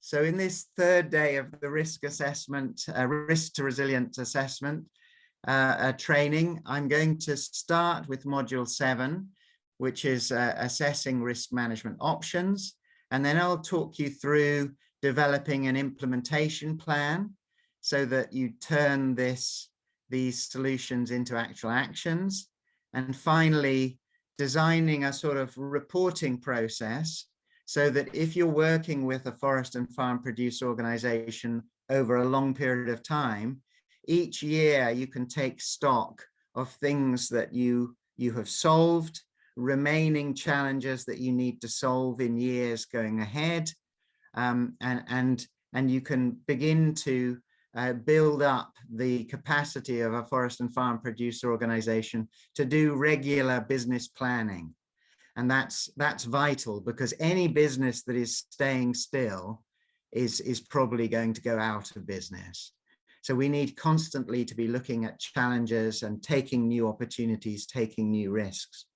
So in this third day of the risk assessment, uh, risk to resilience assessment uh, uh, training, I'm going to start with module seven, which is uh, assessing risk management options. And then I'll talk you through developing an implementation plan so that you turn this these solutions into actual actions. And finally, designing a sort of reporting process so that if you're working with a forest and farm produce organization over a long period of time, each year you can take stock of things that you, you have solved, remaining challenges that you need to solve in years going ahead, um, and, and, and you can begin to uh, build up the capacity of a forest and farm producer organization to do regular business planning. And that's that's vital because any business that is staying still is, is probably going to go out of business. So we need constantly to be looking at challenges and taking new opportunities, taking new risks.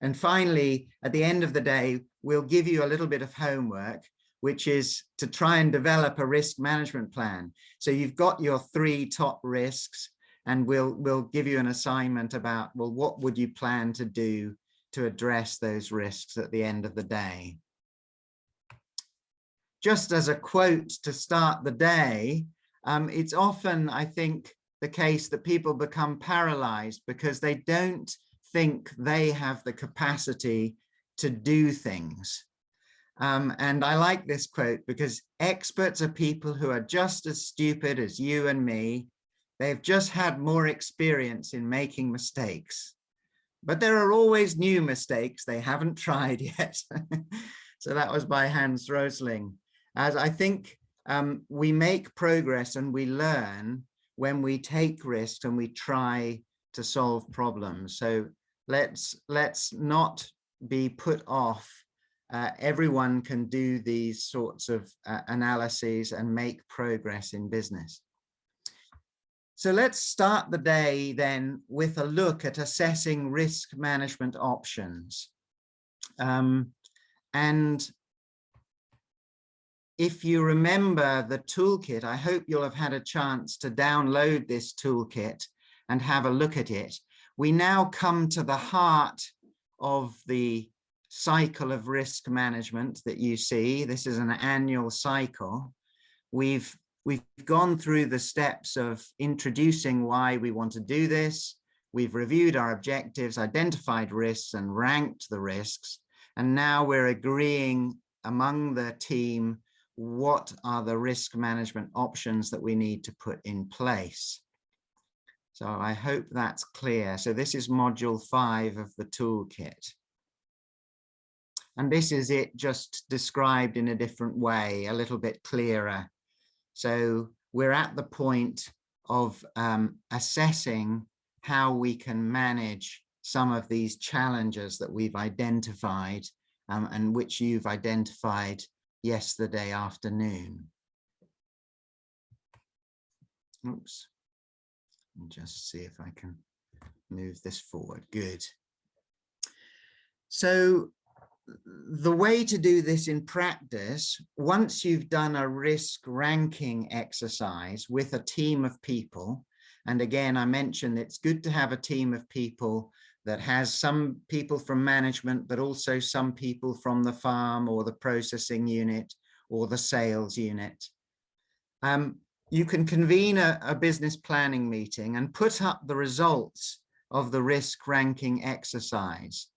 And finally, at the end of the day, we'll give you a little bit of homework, which is to try and develop a risk management plan. So you've got your three top risks and we'll, we'll give you an assignment about, well, what would you plan to do to address those risks at the end of the day. Just as a quote to start the day, um, it's often, I think, the case that people become paralyzed because they don't think they have the capacity to do things. Um, and I like this quote because experts are people who are just as stupid as you and me. They've just had more experience in making mistakes but there are always new mistakes they haven't tried yet. so that was by Hans Rosling. As I think um, we make progress and we learn when we take risks and we try to solve problems. So let's let's not be put off. Uh, everyone can do these sorts of uh, analyses and make progress in business. So let's start the day then with a look at assessing risk management options. Um, and if you remember the toolkit, I hope you'll have had a chance to download this toolkit and have a look at it. We now come to the heart of the cycle of risk management that you see. This is an annual cycle. We've We've gone through the steps of introducing why we want to do this. We've reviewed our objectives, identified risks and ranked the risks. And now we're agreeing among the team what are the risk management options that we need to put in place. So I hope that's clear. So this is module five of the toolkit. And this is it just described in a different way, a little bit clearer. So we're at the point of um, assessing how we can manage some of these challenges that we've identified um, and which you've identified yesterday afternoon. Oops. Just see if I can move this forward. Good. So the way to do this in practice, once you've done a risk ranking exercise with a team of people, and again, I mentioned it's good to have a team of people that has some people from management, but also some people from the farm or the processing unit or the sales unit. Um, you can convene a, a business planning meeting and put up the results of the risk ranking exercise.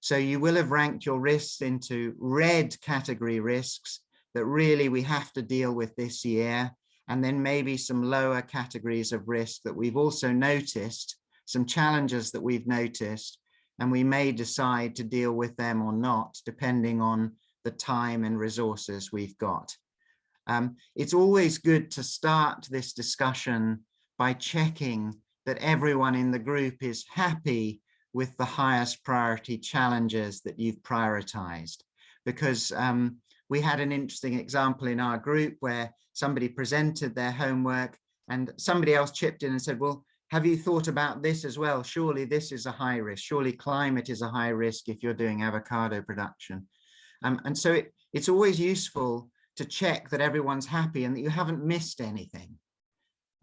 So you will have ranked your risks into red category risks that really we have to deal with this year. And then maybe some lower categories of risk that we've also noticed, some challenges that we've noticed, and we may decide to deal with them or not, depending on the time and resources we've got. Um, it's always good to start this discussion by checking that everyone in the group is happy with the highest priority challenges that you've prioritized. Because um, we had an interesting example in our group where somebody presented their homework and somebody else chipped in and said, well, have you thought about this as well? Surely this is a high risk. Surely climate is a high risk if you're doing avocado production. Um, and so it, it's always useful to check that everyone's happy and that you haven't missed anything.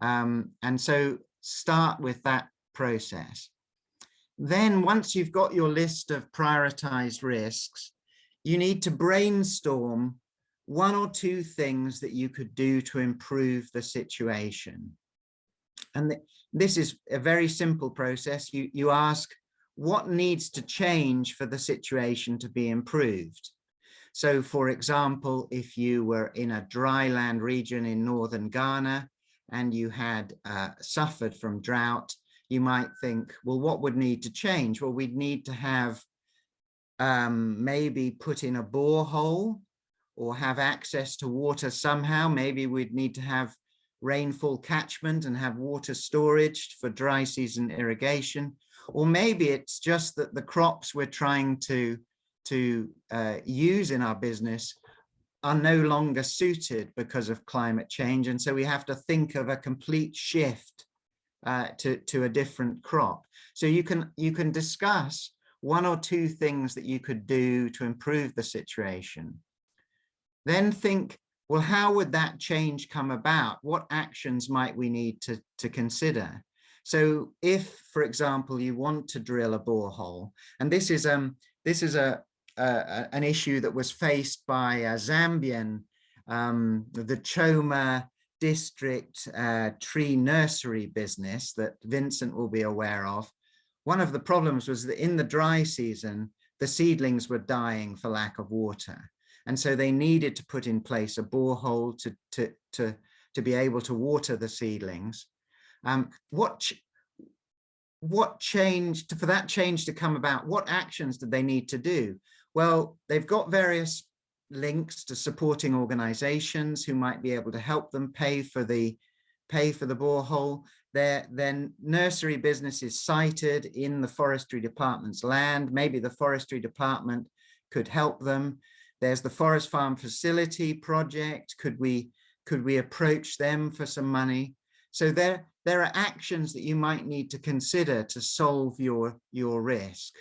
Um, and so start with that process. Then once you've got your list of prioritized risks, you need to brainstorm one or two things that you could do to improve the situation. And th this is a very simple process. You, you ask what needs to change for the situation to be improved. So for example, if you were in a dry land region in northern Ghana and you had uh, suffered from drought, you might think, well, what would need to change? Well, we'd need to have um, maybe put in a borehole or have access to water somehow. Maybe we'd need to have rainfall catchment and have water storage for dry season irrigation. Or maybe it's just that the crops we're trying to, to uh, use in our business are no longer suited because of climate change. And so we have to think of a complete shift uh, to, to a different crop. So you can, you can discuss one or two things that you could do to improve the situation. Then think, well, how would that change come about? What actions might we need to, to consider? So if, for example, you want to drill a borehole, and this is, um, this is a, a an issue that was faced by a Zambian, um, the Choma district uh, tree nursery business that Vincent will be aware of, one of the problems was that in the dry season, the seedlings were dying for lack of water. And so they needed to put in place a borehole to, to, to, to be able to water the seedlings. Um, what, ch what changed, for that change to come about, what actions did they need to do? Well, they've got various links to supporting organizations who might be able to help them pay for the pay for the borehole. Their, then nursery business is sited in the forestry department's land. Maybe the forestry department could help them. There's the forest farm facility project. Could we could we approach them for some money? So there, there are actions that you might need to consider to solve your, your risk.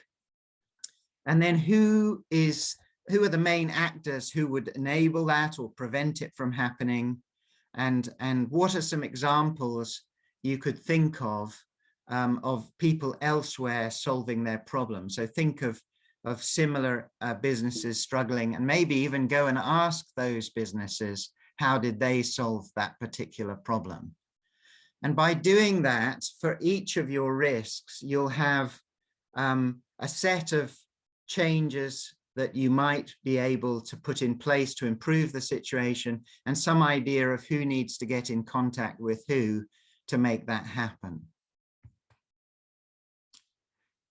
And then who is who are the main actors who would enable that or prevent it from happening? And, and what are some examples you could think of um, of people elsewhere solving their problems? So think of, of similar uh, businesses struggling and maybe even go and ask those businesses, how did they solve that particular problem? And by doing that, for each of your risks, you'll have um, a set of changes that you might be able to put in place to improve the situation and some idea of who needs to get in contact with who to make that happen.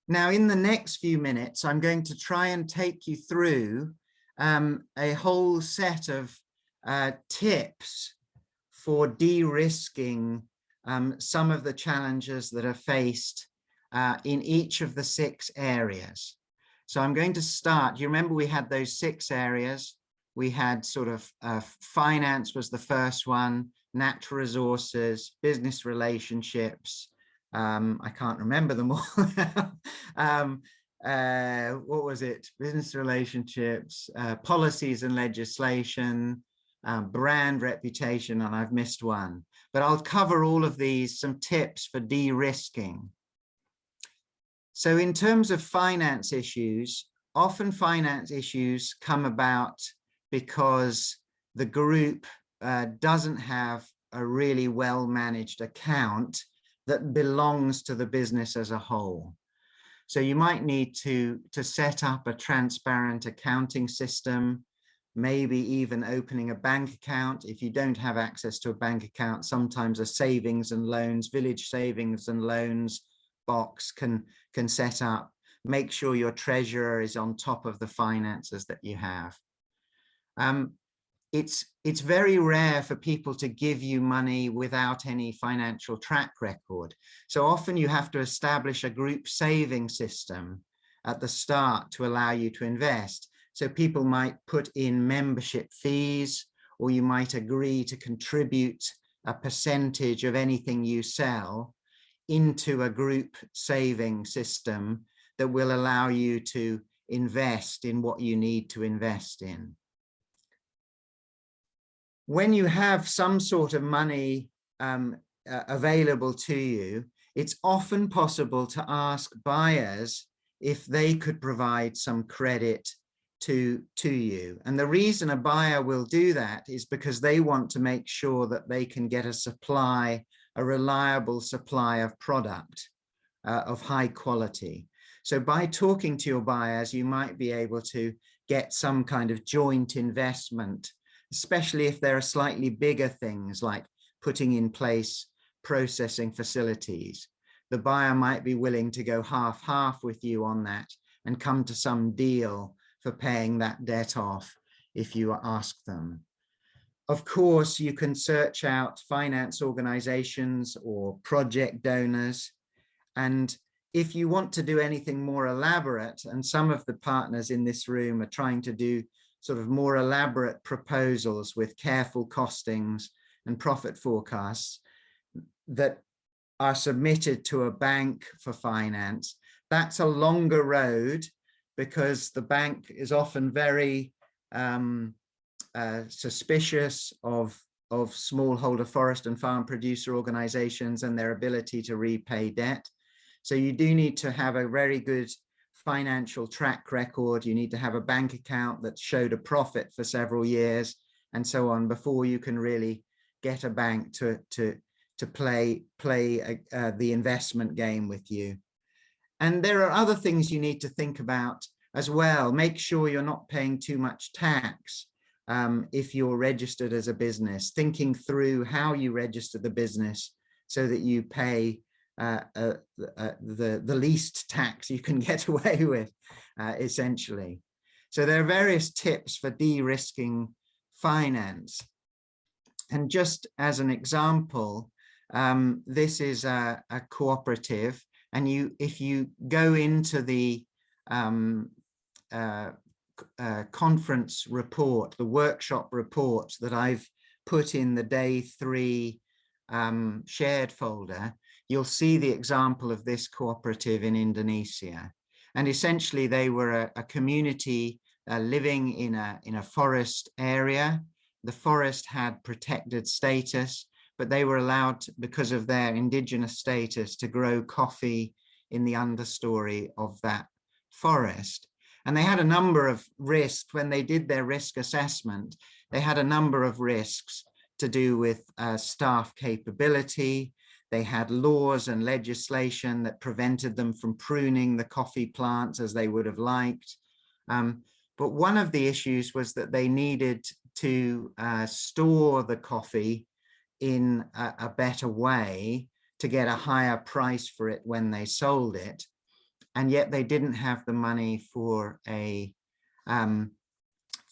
Now, in the next few minutes, I'm going to try and take you through um, a whole set of uh, tips for de-risking um, some of the challenges that are faced uh, in each of the six areas. So I'm going to start, you remember we had those six areas. We had sort of uh, finance was the first one, natural resources, business relationships. Um, I can't remember them all. um, uh, what was it? Business relationships, uh, policies and legislation, um, brand reputation, and I've missed one. But I'll cover all of these, some tips for de-risking. So in terms of finance issues, often finance issues come about because the group uh, doesn't have a really well managed account that belongs to the business as a whole. So you might need to, to set up a transparent accounting system, maybe even opening a bank account. If you don't have access to a bank account, sometimes a savings and loans, village savings and loans box can, can set up. Make sure your treasurer is on top of the finances that you have. Um, it's, it's very rare for people to give you money without any financial track record. So often you have to establish a group saving system at the start to allow you to invest. So people might put in membership fees, or you might agree to contribute a percentage of anything you sell into a group saving system that will allow you to invest in what you need to invest in. when you have some sort of money um, uh, available to you, it's often possible to ask buyers if they could provide some credit to, to you. And the reason a buyer will do that is because they want to make sure that they can get a supply, a reliable supply of product uh, of high quality. So by talking to your buyers, you might be able to get some kind of joint investment, especially if there are slightly bigger things like putting in place processing facilities. The buyer might be willing to go half-half with you on that and come to some deal for paying that debt off if you ask them. Of course, you can search out finance organizations or project donors. And if you want to do anything more elaborate, and some of the partners in this room are trying to do sort of more elaborate proposals with careful costings and profit forecasts, that are submitted to a bank for finance, that's a longer road because the bank is often very um, uh, suspicious of, of smallholder forest and farm producer organizations and their ability to repay debt. So you do need to have a very good financial track record. You need to have a bank account that showed a profit for several years and so on before you can really get a bank to, to, to play play uh, uh, the investment game with you. And there are other things you need to think about as well. Make sure you're not paying too much tax um, if you're registered as a business, thinking through how you register the business so that you pay uh, uh, uh the, the least tax you can get away with, uh, essentially. So there are various tips for de-risking finance. And just as an example, um, this is a, a, cooperative and you if you go into the um, uh, conference report, the workshop report that I've put in the day three um, shared folder, you'll see the example of this cooperative in Indonesia. And essentially they were a, a community uh, living in a, in a forest area. The forest had protected status but they were allowed, because of their indigenous status, to grow coffee in the understory of that forest. And they had a number of risks when they did their risk assessment. They had a number of risks to do with uh, staff capability. They had laws and legislation that prevented them from pruning the coffee plants as they would have liked. Um, but one of the issues was that they needed to uh, store the coffee in a, a better way to get a higher price for it when they sold it. And yet they didn't have the money for a um,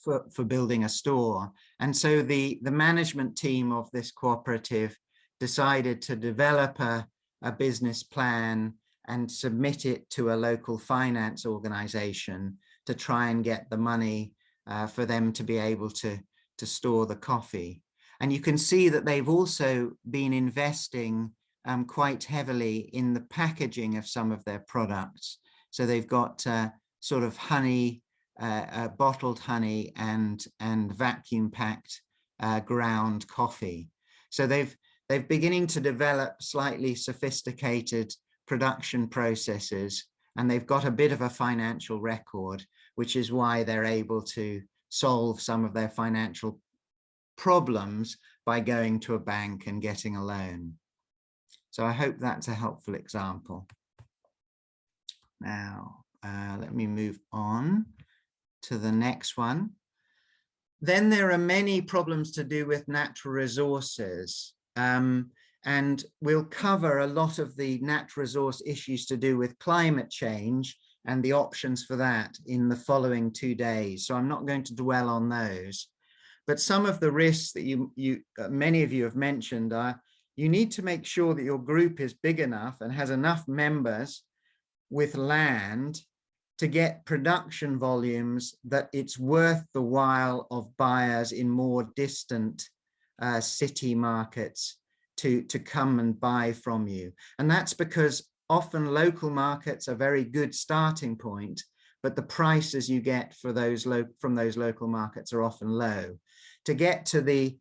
for, for building a store. And so the, the management team of this cooperative decided to develop a, a business plan and submit it to a local finance organization to try and get the money uh, for them to be able to, to store the coffee. And you can see that they've also been investing um, quite heavily in the packaging of some of their products. So they've got uh, sort of honey, uh, uh, bottled honey and, and vacuum packed uh, ground coffee. So they've, they're beginning to develop slightly sophisticated production processes and they've got a bit of a financial record, which is why they're able to solve some of their financial problems by going to a bank and getting a loan. So I hope that's a helpful example. Now, uh, let me move on to the next one. Then there are many problems to do with natural resources. Um, and we'll cover a lot of the natural resource issues to do with climate change and the options for that in the following two days. So I'm not going to dwell on those. But some of the risks that you, you uh, many of you have mentioned are you need to make sure that your group is big enough and has enough members with land to get production volumes that it's worth the while of buyers in more distant uh, city markets to, to come and buy from you. And that's because often local markets are very good starting point, but the prices you get for those from those local markets are often low to get to the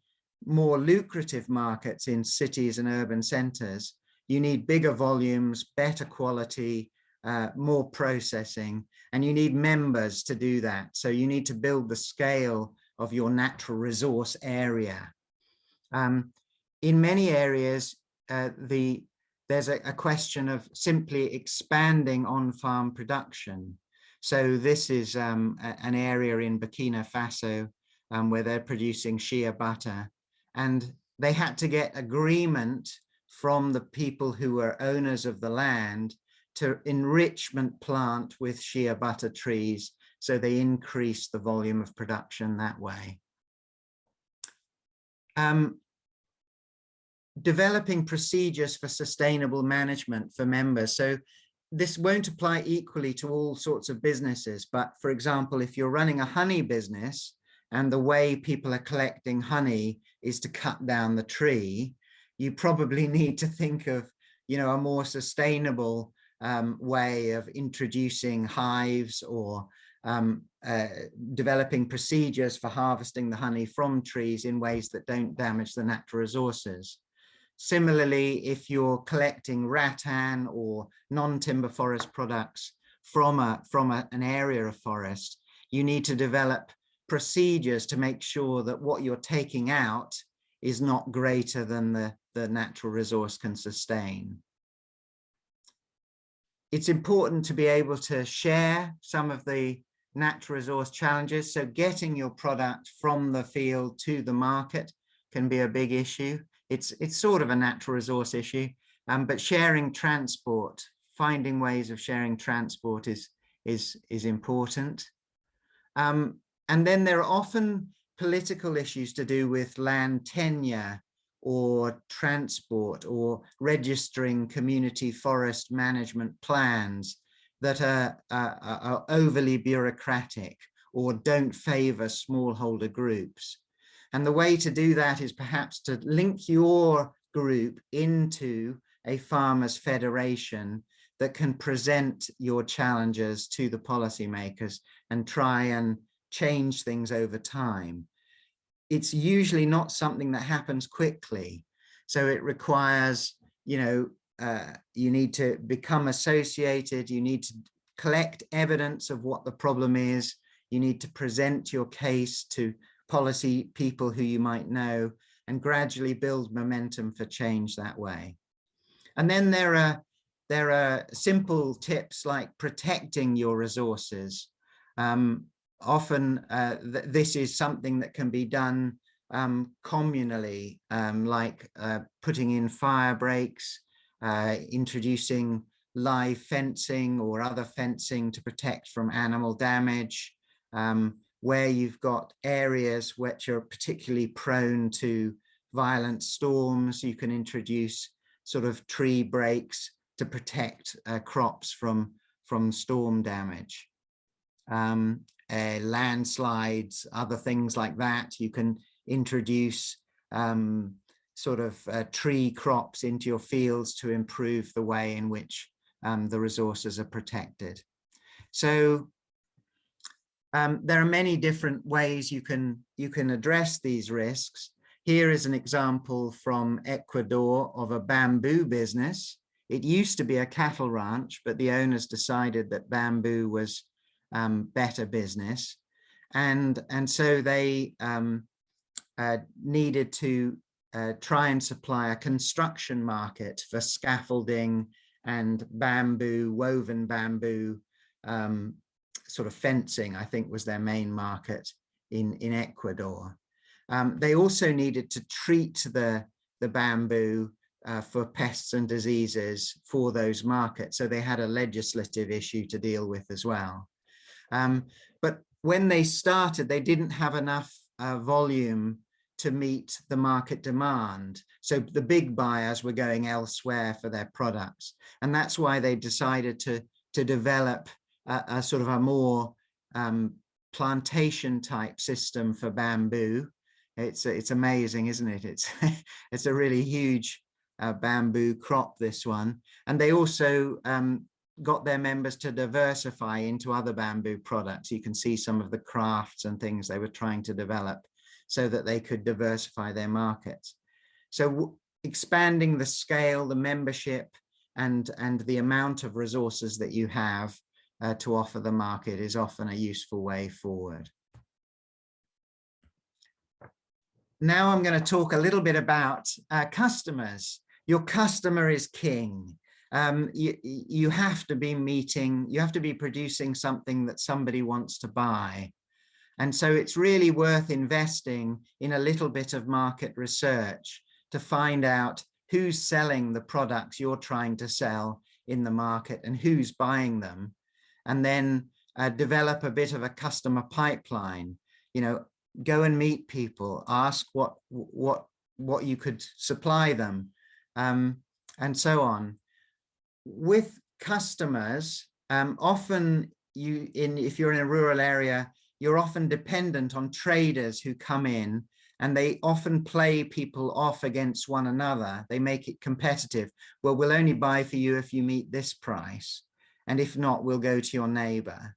more lucrative markets in cities and urban centers, you need bigger volumes, better quality, uh, more processing, and you need members to do that. So you need to build the scale of your natural resource area. Um, in many areas, uh, the there's a, a, question of simply expanding on-farm production. So this is um, a, an area in Burkina Faso um, where they're producing shea butter and they had to get agreement from the people who were owners of the land to enrichment plant with shea butter trees so they increase the volume of production that way. Um, developing procedures for sustainable management for members. So this won't apply equally to all sorts of businesses, but for example, if you're running a honey business and the way people are collecting honey is to cut down the tree, you probably need to think of, you know, a more sustainable um, way of introducing hives or um, uh, developing procedures for harvesting the honey from trees in ways that don't damage the natural resources. Similarly, if you're collecting rattan or non-timber forest products from, a, from a, an area of forest, you need to develop procedures to make sure that what you're taking out is not greater than the, the natural resource can sustain. It's important to be able to share some of the natural resource challenges. So getting your product from the field to the market can be a big issue it's it's sort of a natural resource issue, um, but sharing transport, finding ways of sharing transport is is is important. Um, and then there are often political issues to do with land tenure or transport or registering community forest management plans that are, are, are overly bureaucratic or don't favor smallholder groups. And the way to do that is perhaps to link your group into a farmers federation that can present your challenges to the policymakers and try and change things over time. It's usually not something that happens quickly. So it requires, you know, uh, you need to become associated, you need to collect evidence of what the problem is, you need to present your case to policy people who you might know and gradually build momentum for change that way. And then there are there are simple tips like protecting your resources. Um, often uh, th this is something that can be done um, communally, um, like uh, putting in fire breaks, uh, introducing live fencing or other fencing to protect from animal damage, um, where you've got areas which are particularly prone to violent storms, you can introduce sort of tree breaks to protect uh, crops from, from storm damage. Um, uh, landslides, other things like that, you can introduce um, sort of uh, tree crops into your fields to improve the way in which um, the resources are protected. So um, there are many different ways you can you can address these risks. Here is an example from Ecuador of a bamboo business. It used to be a cattle ranch, but the owners decided that bamboo was um, better business. And, and so they um, uh, needed to uh, try and supply a construction market for scaffolding and bamboo, woven bamboo um, sort of fencing, I think was their main market in, in Ecuador. Um, they also needed to treat the, the bamboo uh, for pests and diseases for those markets. So they had a legislative issue to deal with as well. Um, but when they started, they didn't have enough uh, volume to meet the market demand. So the big buyers were going elsewhere for their products. And that's why they decided to, to develop a, a sort of a more um, plantation type system for bamboo. It's it's amazing, isn't it? It's it's a really huge uh, bamboo crop, this one. And they also um, got their members to diversify into other bamboo products. You can see some of the crafts and things they were trying to develop. so that they could diversify their markets. So expanding the scale, the membership, and, and the amount of resources that you have uh, to offer the market is often a useful way forward. Now I'm going to talk a little bit about uh, customers. Your customer is king. Um, you, you have to be meeting, you have to be producing something that somebody wants to buy. And so it's really worth investing in a little bit of market research to find out who's selling the products you're trying to sell in the market and who's buying them. And then uh, develop a bit of a customer pipeline, you know, go and meet people, ask what, what, what you could supply them, um, and so on. With customers, um, often you in if you're in a rural area, you're often dependent on traders who come in and they often play people off against one another. They make it competitive. Well, we'll only buy for you if you meet this price. And if not, we'll go to your neighbor.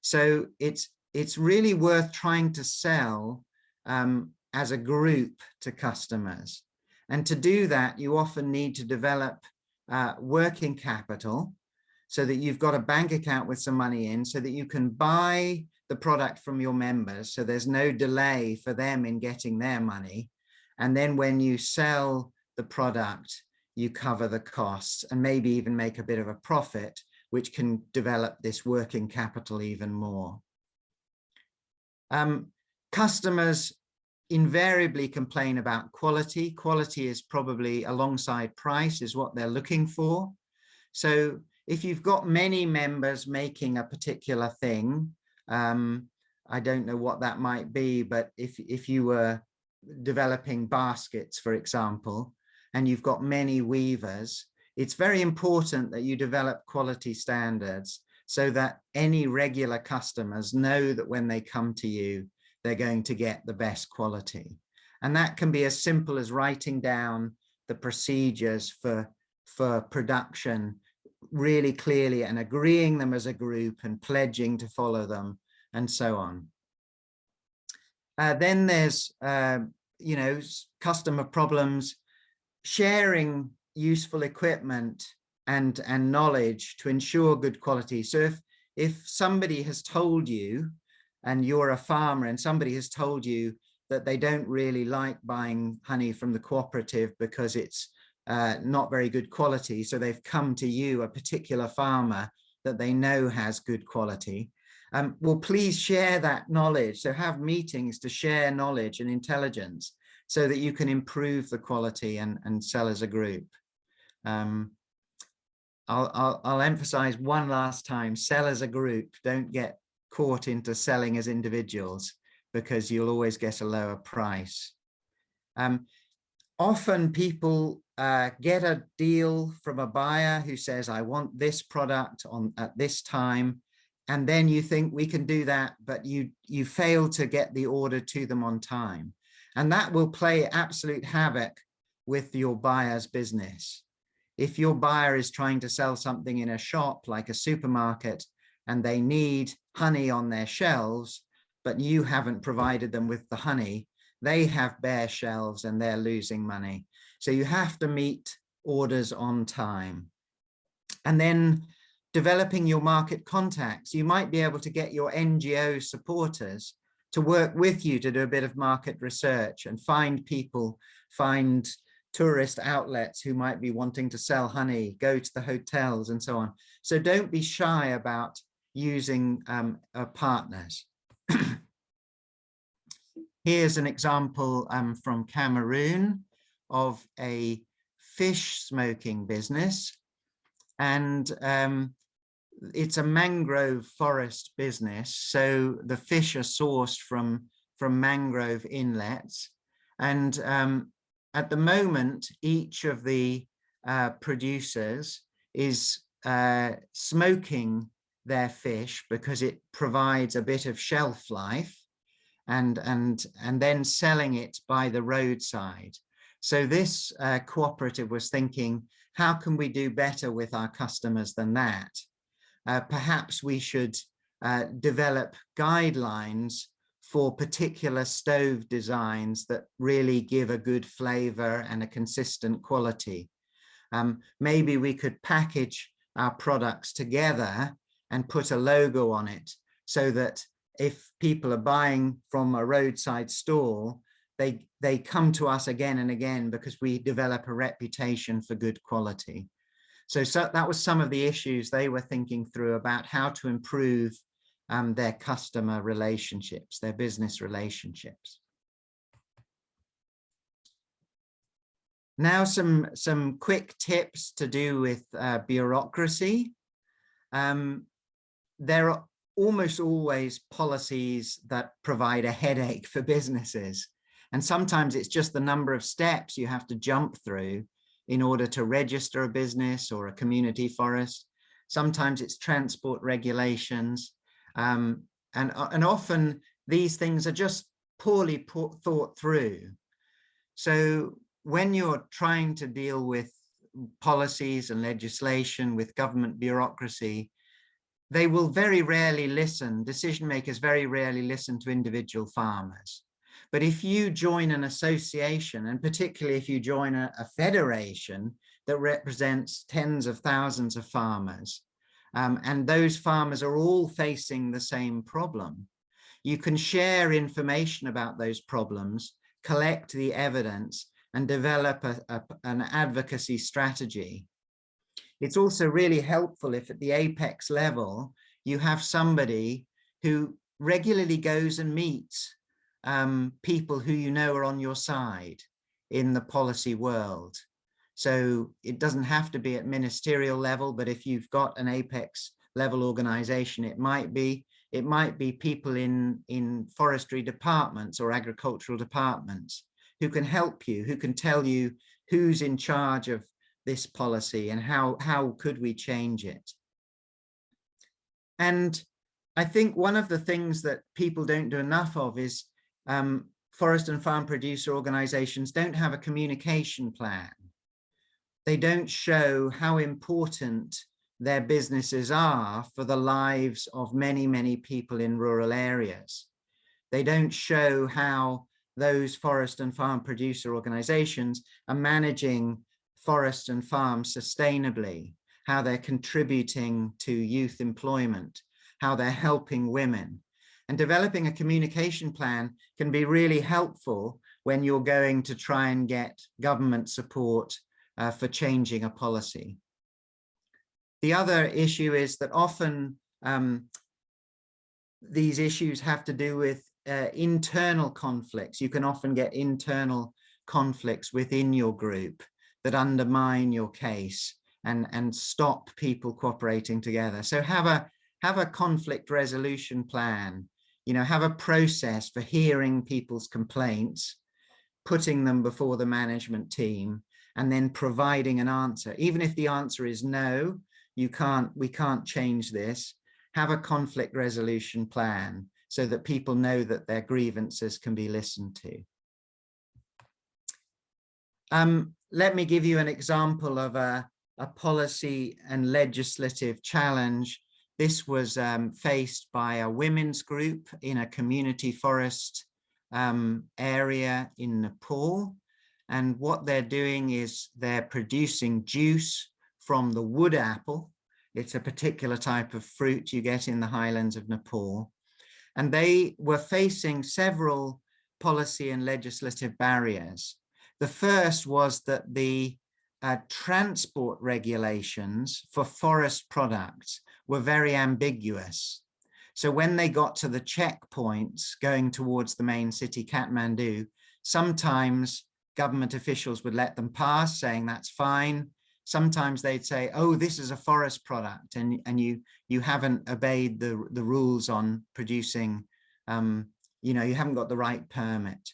So it's, it's really worth trying to sell um, as a group to customers. And to do that, you often need to develop uh, working capital so that you've got a bank account with some money in so that you can buy the product from your members. So there's no delay for them in getting their money. And then when you sell the product, you cover the costs and maybe even make a bit of a profit, which can develop this working capital even more. Um, customers invariably complain about quality. Quality is probably alongside price is what they're looking for. So if you've got many members making a particular thing, um, I don't know what that might be, but if, if you were developing baskets, for example, and you've got many weavers, it's very important that you develop quality standards so that any regular customers know that when they come to you, they're going to get the best quality. And that can be as simple as writing down the procedures for, for production really clearly and agreeing them as a group and pledging to follow them and so on. Uh, then there's, uh, you know, customer problems, sharing useful equipment and, and knowledge to ensure good quality. So if, if somebody has told you and you're a farmer and somebody has told you that they don't really like buying honey from the cooperative because it's uh, not very good quality. So they've come to you, a particular farmer that they know has good quality. Um, well, please share that knowledge. So have meetings to share knowledge and intelligence so that you can improve the quality and, and sell as a group. Um, I'll, I'll, I'll emphasize one last time, sell as a group, don't get caught into selling as individuals because you'll always get a lower price. Um, often people uh, get a deal from a buyer who says, I want this product on at this time. And then you think we can do that, but you, you fail to get the order to them on time. And that will play absolute havoc with your buyer's business. If your buyer is trying to sell something in a shop like a supermarket and they need honey on their shelves, but you haven't provided them with the honey, they have bare shelves and they're losing money. So you have to meet orders on time. And then developing your market contacts, you might be able to get your NGO supporters to work with you to do a bit of market research and find people, find tourist outlets who might be wanting to sell honey, go to the hotels and so on. So don't be shy about using um, uh, partners. Here's an example um, from Cameroon of a fish smoking business. And um, it's a mangrove forest business. So the fish are sourced from, from mangrove inlets. And um, at the moment, each of the uh, producers is uh, smoking their fish because it provides a bit of shelf life and, and, and then selling it by the roadside. So this uh, cooperative was thinking, how can we do better with our customers than that? Uh, perhaps we should uh, develop guidelines for particular stove designs that really give a good flavor and a consistent quality. Um, maybe we could package our products together and put a logo on it so that if people are buying from a roadside store, they, they come to us again and again because we develop a reputation for good quality. So, so that was some of the issues they were thinking through about how to improve um, their customer relationships, their business relationships. Now some, some quick tips to do with uh, bureaucracy. Um, there are almost always policies that provide a headache for businesses. And sometimes it's just the number of steps you have to jump through in order to register a business or a community forest. Sometimes it's transport regulations. Um, and, uh, and often these things are just poorly thought through. So when you're trying to deal with policies and legislation with government bureaucracy, they will very rarely listen, decision makers very rarely listen to individual farmers. But if you join an association, and particularly if you join a, a federation that represents tens of thousands of farmers, um, and those farmers are all facing the same problem. You can share information about those problems, collect the evidence, and develop a, a, an advocacy strategy. It's also really helpful if at the apex level, you have somebody who regularly goes and meets um, people who you know are on your side in the policy world. So it doesn't have to be at ministerial level, but if you've got an apex level organization, it might be, it might be people in, in forestry departments or agricultural departments who can help you, who can tell you who's in charge of this policy and how, how could we change it. And I think one of the things that people don't do enough of is um, forest and farm producer organizations don't have a communication plan they don't show how important their businesses are for the lives of many, many people in rural areas. They don't show how those forest and farm producer organizations are managing forest and farms sustainably, how they're contributing to youth employment, how they're helping women. And developing a communication plan can be really helpful when you're going to try and get government support uh, for changing a policy. The other issue is that often um, these issues have to do with uh, internal conflicts. You can often get internal conflicts within your group that undermine your case and, and stop people cooperating together. So have a, have a conflict resolution plan, you know, have a process for hearing people's complaints, putting them before the management team and then providing an answer. Even if the answer is no, you can't, we can't change this, have a conflict resolution plan so that people know that their grievances can be listened to. Um, let me give you an example of a, a policy and legislative challenge. This was um, faced by a women's group in a community forest um, area in Nepal. And what they're doing is they're producing juice from the wood apple. It's a particular type of fruit you get in the highlands of Nepal. And they were facing several policy and legislative barriers. The first was that the uh, transport regulations for forest products were very ambiguous. So when they got to the checkpoints going towards the main city, Kathmandu, sometimes government officials would let them pass saying that's fine. Sometimes they'd say, oh, this is a forest product and, and you, you haven't obeyed the, the rules on producing, um, you know, you haven't got the right permit.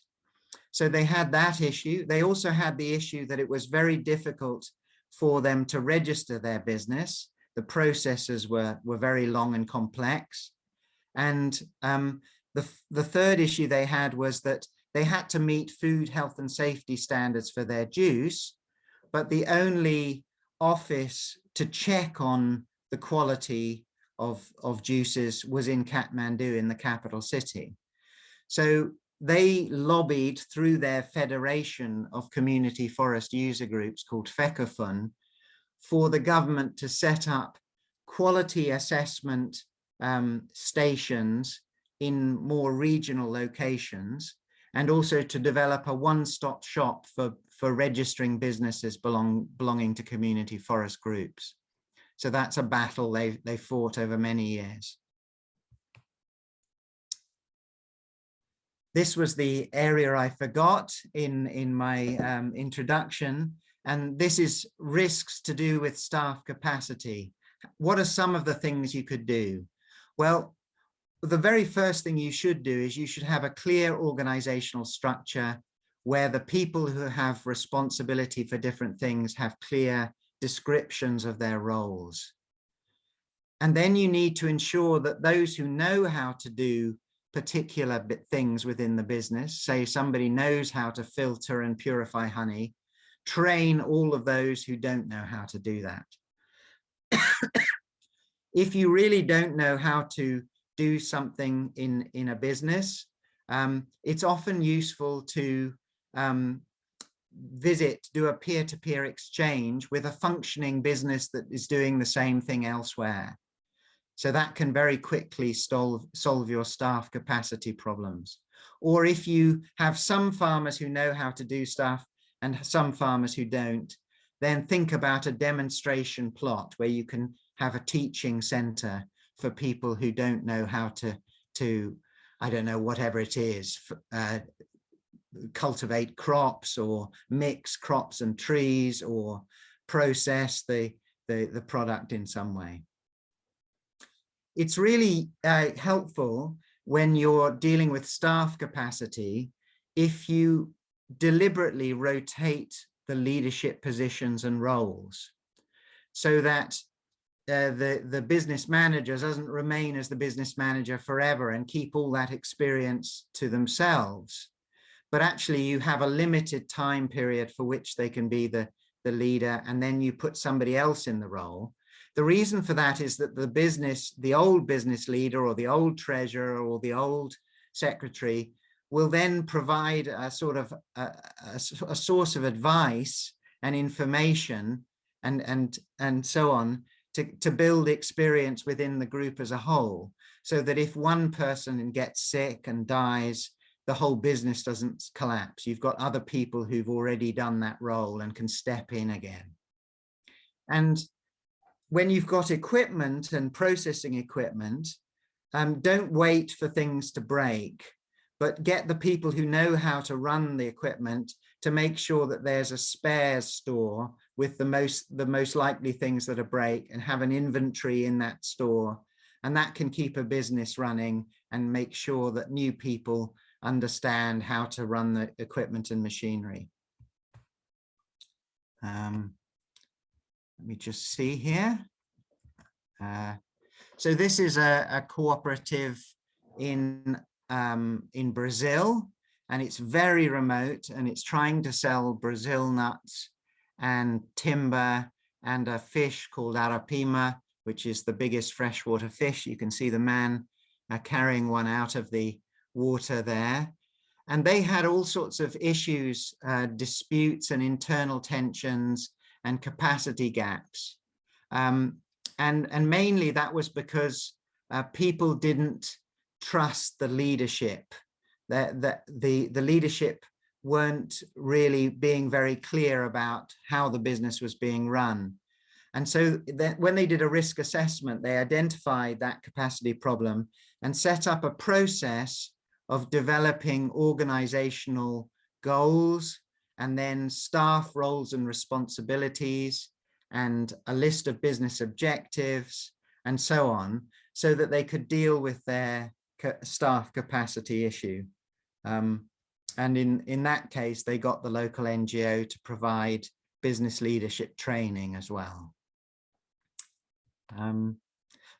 So they had that issue. They also had the issue that it was very difficult for them to register their business. The processes were, were very long and complex. And um, the, the third issue they had was that they had to meet food, health and safety standards for their juice, but the only office to check on the quality of, of juices was in Kathmandu in the capital city. So they lobbied through their federation of community forest user groups called FECOFUN for the government to set up quality assessment um, stations in more regional locations and also to develop a one-stop shop for, for registering businesses belong, belonging to community forest groups. So that's a battle they, they fought over many years. This was the area I forgot in, in my um, introduction, and this is risks to do with staff capacity. What are some of the things you could do? Well, the very first thing you should do is you should have a clear organizational structure where the people who have responsibility for different things have clear descriptions of their roles. And then you need to ensure that those who know how to do particular things within the business, say somebody knows how to filter and purify honey, train all of those who don't know how to do that. if you really don't know how to do something in, in a business, um, it's often useful to um, visit, do a peer-to-peer -peer exchange with a functioning business that is doing the same thing elsewhere. So that can very quickly solve, solve your staff capacity problems. Or if you have some farmers who know how to do stuff and some farmers who don't, then think about a demonstration plot where you can have a teaching center for people who don't know how to, to I don't know, whatever it is, uh, cultivate crops or mix crops and trees or process the, the, the product in some way. It's really uh, helpful when you're dealing with staff capacity if you deliberately rotate the leadership positions and roles so that uh, the, the business manager doesn't remain as the business manager forever and keep all that experience to themselves. But actually you have a limited time period for which they can be the, the leader and then you put somebody else in the role. The reason for that is that the business, the old business leader or the old treasurer or the old secretary will then provide a sort of a, a, a source of advice and information and, and, and so on to, to build experience within the group as a whole so that if one person gets sick and dies, the whole business doesn't collapse. You've got other people who've already done that role and can step in again. And when you've got equipment and processing equipment, um, don't wait for things to break, but get the people who know how to run the equipment to make sure that there's a spares store with the most the most likely things that are break and have an inventory in that store and that can keep a business running and make sure that new people understand how to run the equipment and machinery. Um, let me just see here. Uh, so this is a, a cooperative in um, in Brazil and it's very remote and it's trying to sell Brazil nuts and timber and a fish called arapaima, which is the biggest freshwater fish. You can see the man uh, carrying one out of the water there. And they had all sorts of issues, uh, disputes and internal tensions and capacity gaps. Um, and, and mainly that was because uh, people didn't trust the leadership, that, that the, the leadership weren't really being very clear about how the business was being run. And so when they did a risk assessment, they identified that capacity problem and set up a process of developing organizational goals and then staff roles and responsibilities and a list of business objectives and so on so that they could deal with their staff capacity issue. Um, and in, in that case, they got the local NGO to provide business leadership training as well. Um,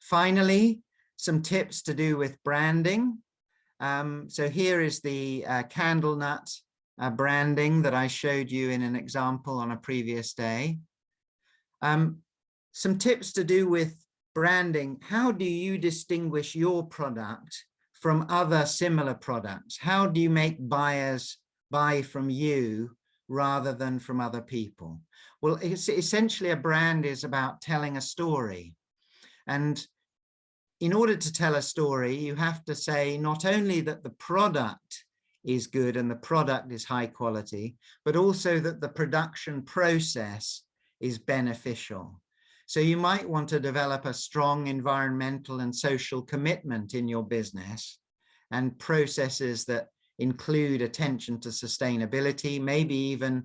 finally, some tips to do with branding. Um, so here is the uh, candle nut uh, branding that I showed you in an example on a previous day. Um, some tips to do with branding. How do you distinguish your product from other similar products? How do you make buyers buy from you rather than from other people? Well, it's essentially a brand is about telling a story. And in order to tell a story, you have to say not only that the product is good and the product is high quality, but also that the production process is beneficial. So you might want to develop a strong environmental and social commitment in your business and processes that include attention to sustainability, maybe even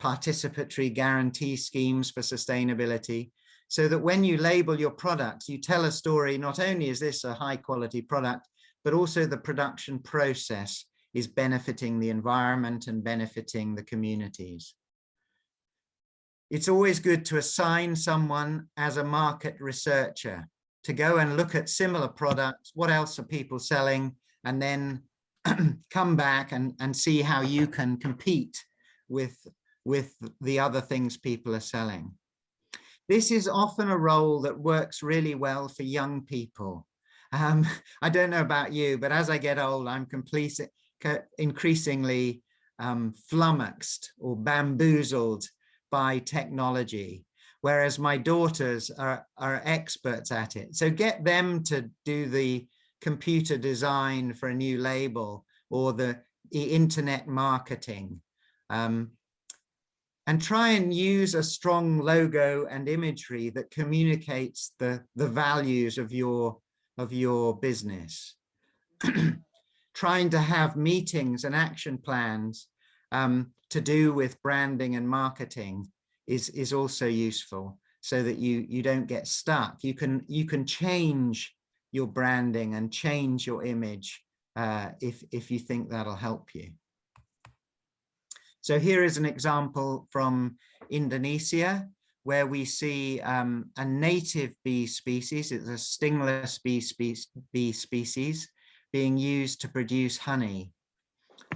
participatory guarantee schemes for sustainability, so that when you label your products, you tell a story, not only is this a high quality product, but also the production process is benefiting the environment and benefiting the communities. It's always good to assign someone as a market researcher to go and look at similar products. What else are people selling? And then come back and, and see how you can compete with, with the other things people are selling. This is often a role that works really well for young people. Um, I don't know about you, but as I get old, I'm complete, increasingly um, flummoxed or bamboozled by technology, whereas my daughters are, are experts at it. So get them to do the computer design for a new label or the, the internet marketing. Um, and try and use a strong logo and imagery that communicates the, the values of your, of your business. Trying to have meetings and action plans um, to do with branding and marketing is, is also useful so that you, you don't get stuck. You can, you can change your branding and change your image uh, if, if you think that'll help you. So here is an example from Indonesia, where we see um, a native bee species, it's a stingless bee, spe bee species, being used to produce honey.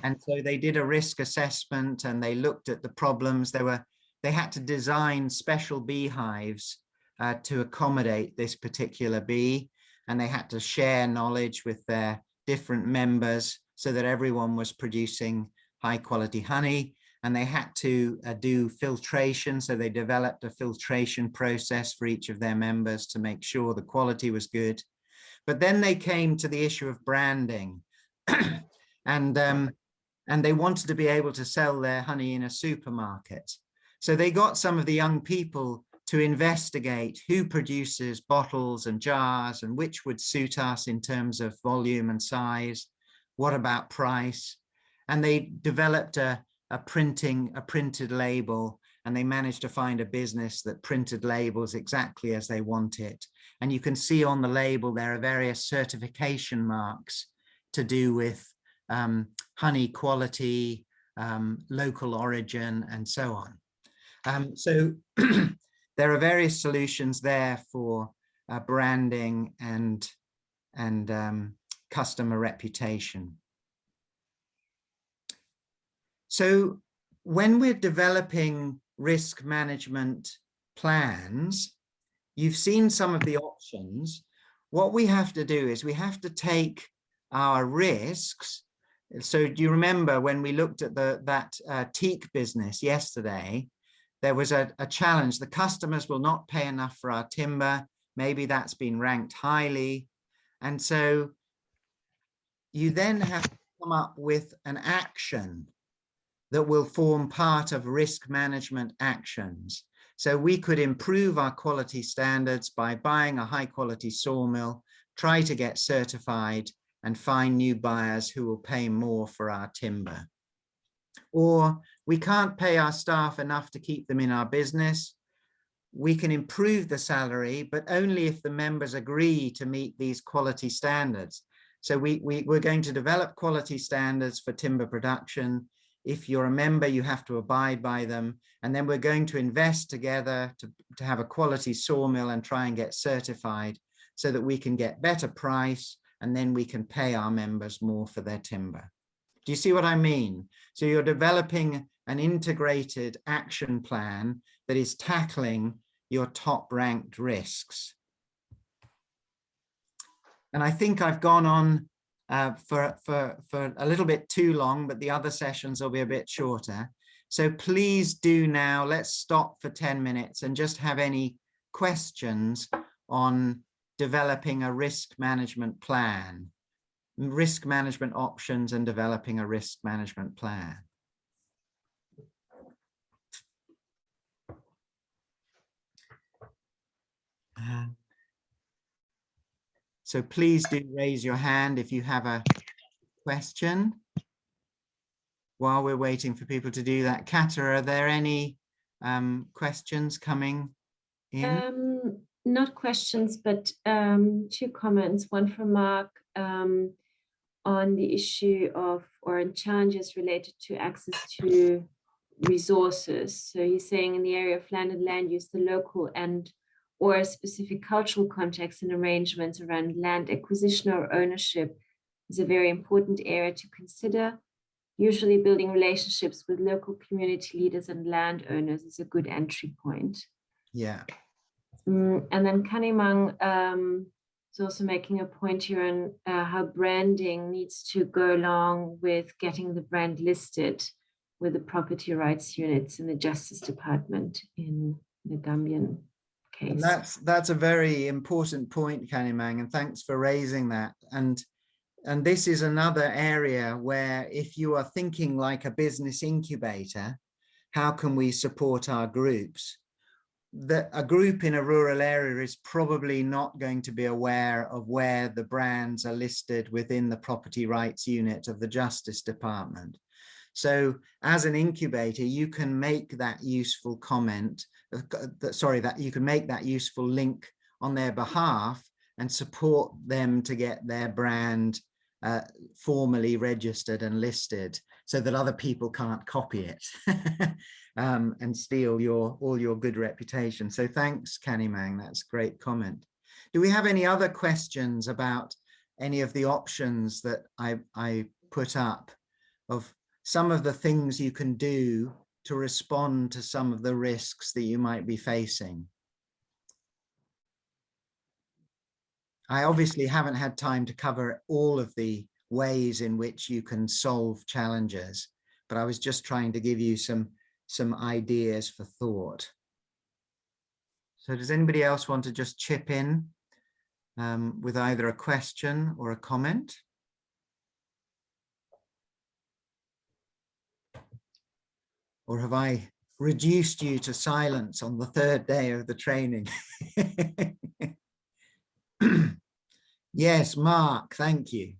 And so they did a risk assessment and they looked at the problems. They were they had to design special beehives uh, to accommodate this particular bee, and they had to share knowledge with their different members so that everyone was producing high quality honey and they had to uh, do filtration. So they developed a filtration process for each of their members to make sure the quality was good. But then they came to the issue of branding and, um, and they wanted to be able to sell their honey in a supermarket. So they got some of the young people to investigate who produces bottles and jars and which would suit us in terms of volume and size. What about price? And they developed a, a printing, a printed label, and they managed to find a business that printed labels exactly as they want it. And you can see on the label, there are various certification marks to do with um, honey quality, um, local origin, and so on. Um, so there are various solutions there for uh, branding and, and um, customer reputation. So when we're developing risk management plans, you've seen some of the options. What we have to do is we have to take our risks. So do you remember when we looked at the that uh, teak business yesterday, there was a, a challenge. The customers will not pay enough for our timber. Maybe that's been ranked highly. And so you then have to come up with an action that will form part of risk management actions. So we could improve our quality standards by buying a high quality sawmill, try to get certified and find new buyers who will pay more for our timber. Or we can't pay our staff enough to keep them in our business. We can improve the salary, but only if the members agree to meet these quality standards. So we, we, we're going to develop quality standards for timber production if you're a member, you have to abide by them. And then we're going to invest together to, to have a quality sawmill and try and get certified so that we can get better price and then we can pay our members more for their timber. Do you see what I mean? So you're developing an integrated action plan that is tackling your top ranked risks. And I think I've gone on uh, for, for, for a little bit too long, but the other sessions will be a bit shorter. So please do now, let's stop for 10 minutes and just have any questions on developing a risk management plan, risk management options and developing a risk management plan. Uh, so please do raise your hand if you have a question. While we're waiting for people to do that, Kata, are there any um, questions coming in? Um, not questions, but um, two comments. One from Mark um, on the issue of or challenges related to access to resources. So he's saying in the area of land and land use, the local and or specific cultural context and arrangements around land acquisition or ownership is a very important area to consider. Usually building relationships with local community leaders and landowners is a good entry point. Yeah. Mm, and then Kanimang um, is also making a point here on uh, how branding needs to go along with getting the brand listed with the property rights units in the Justice Department in the Gambian case. And that's that's a very important point, Kanimang, and thanks for raising that. And and this is another area where if you are thinking like a business incubator, how can we support our groups? That a group in a rural area is probably not going to be aware of where the brands are listed within the property rights unit of the Justice Department. So as an incubator, you can make that useful comment that sorry that you can make that useful link on their behalf and support them to get their brand uh, formally registered and listed so that other people can't copy it um, and steal your all your good reputation. So thanks, Kanimang, that's a great comment. Do we have any other questions about any of the options that I, I put up of some of the things you can do to respond to some of the risks that you might be facing. I obviously haven't had time to cover all of the ways in which you can solve challenges, but I was just trying to give you some, some ideas for thought. So does anybody else want to just chip in um, with either a question or a comment? Or have I reduced you to silence on the third day of the training? yes, Mark, thank you.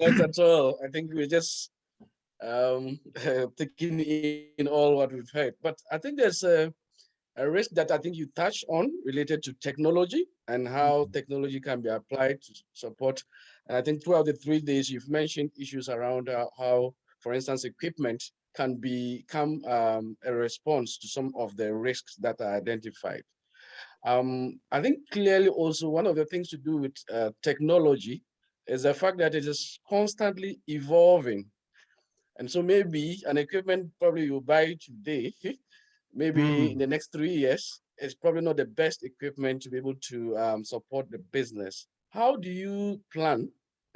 Not at all. I think we're just um, taking in all what we've heard. But I think there's a, a risk that I think you touched on related to technology and how mm -hmm. technology can be applied to support. And I think throughout the three days, you've mentioned issues around uh, how, for instance, equipment can become um, a response to some of the risks that are identified. Um, I think clearly also one of the things to do with uh, technology is the fact that it is constantly evolving. And so maybe an equipment probably you buy today, maybe mm. in the next three years, is probably not the best equipment to be able to um, support the business. How do you plan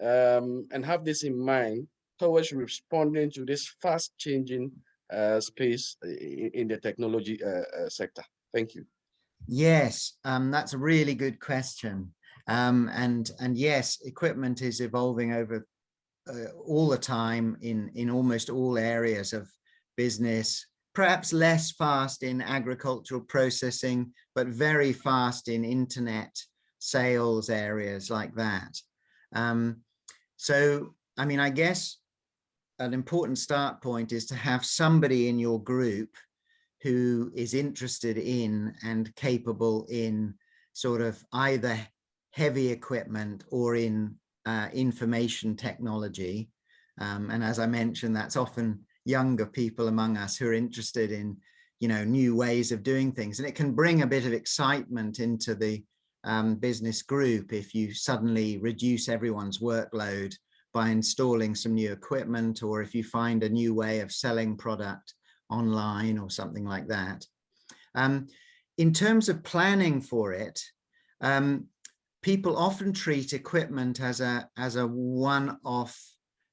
um, and have this in mind towards responding to this fast changing uh, space in, in, the technology uh, uh, sector? Thank you. Yes, um, that's a really good question. Um, and, and yes, equipment is evolving over uh, all the time in, in almost all areas of business, perhaps less fast in agricultural processing, but very fast in internet sales areas like that. Um, so, I mean, I guess an important start point is to have somebody in your group who is interested in and capable in sort of either heavy equipment or in uh, information technology. Um, and as I mentioned, that's often younger people among us who are interested in, you know, new ways of doing things. And it can bring a bit of excitement into the um, business group if you suddenly reduce everyone's workload by installing some new equipment or if you find a new way of selling product online or something like that. Um, in terms of planning for it, um, people often treat equipment as a as a one-off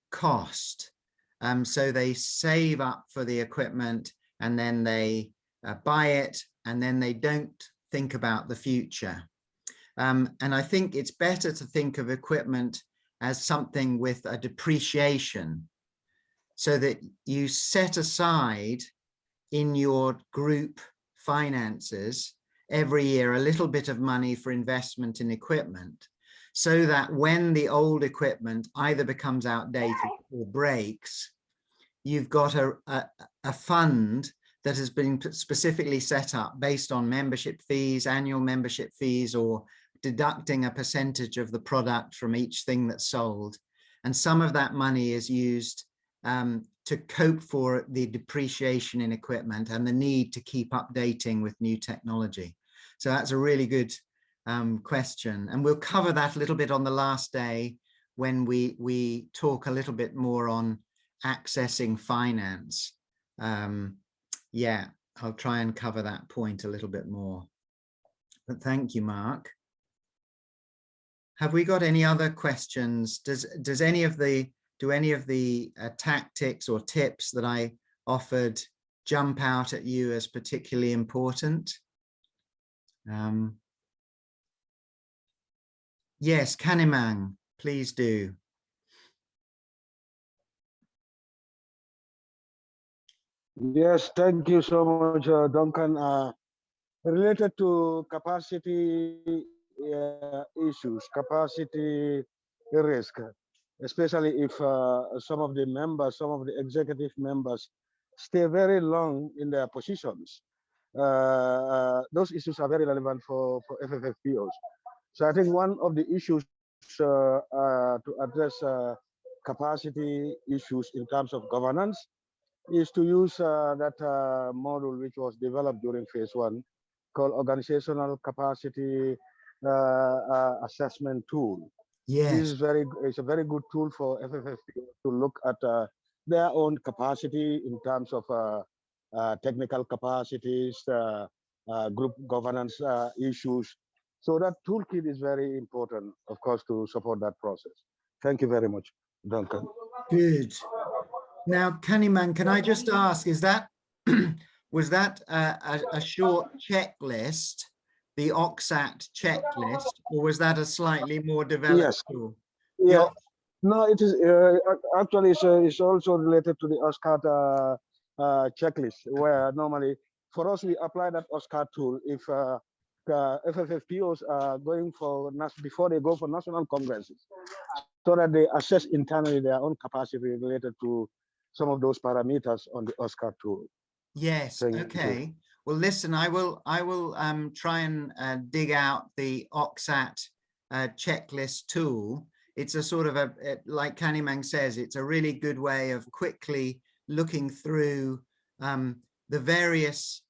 cost. Um, so they save up for the equipment and then they uh, buy it and then they don't think about the future. Um, and I think it's better to think of equipment as something with a depreciation so that you set aside in your group finances every year a little bit of money for investment in equipment so that when the old equipment either becomes outdated or breaks, you've got a, a, a fund that has been specifically set up based on membership fees, annual membership fees, or deducting a percentage of the product from each thing that's sold. And some of that money is used um, to cope for the depreciation in equipment and the need to keep updating with new technology. So that's a really good um, question. And we'll cover that a little bit on the last day when we, we talk a little bit more on accessing finance. Um, yeah, I'll try and cover that point a little bit more. But thank you, Mark. Have we got any other questions? Does, does any of the, do any of the uh, tactics or tips that I offered jump out at you as particularly important? Um, yes, Kanimang, please do. Yes, thank you so much, uh, Duncan. Uh, related to capacity uh, issues, capacity risk, especially if uh, some of the members, some of the executive members stay very long in their positions. Uh, uh, those issues are very relevant for, for FFFPOs. So I think one of the issues uh, to address capacity issues in terms of governance is to use that model which was developed during phase one called organizational capacity assessment tool. Yes. This is very it's a very good tool for FFFP to look at uh, their own capacity in terms of uh, uh, technical capacities, uh, uh, group governance issues. So that toolkit is very important, of course, to support that process. Thank you very much, Duncan. Good. Now, Kanimang, can I just ask, is that, was that a, a, short checklist, the OXAT checklist, or was that a slightly more developed yes. tool? Yeah. No, it is uh, actually it's, uh, it's, also related to the OSCAT uh, uh, checklist where normally for us we apply that OSCAR tool if uh, uh, FFFPOs are going for before they go for national congresses so that they assess internally their own capacity related to some of those parameters on the OSCAR tool. Yes. Okay. Well, listen, I will I will um, try and uh, dig out the OXAT uh, checklist tool. It's a sort of a, like Kanimang says, it's a really good way of quickly looking through um, the various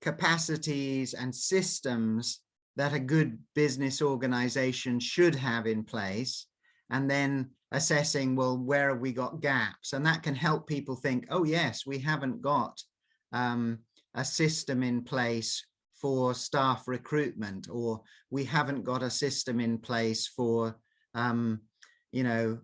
capacities and systems that a good business organization should have in place and then assessing well where have we got gaps and that can help people think oh yes we haven't got um, a system in place for staff recruitment or we haven't got a system in place for um, you know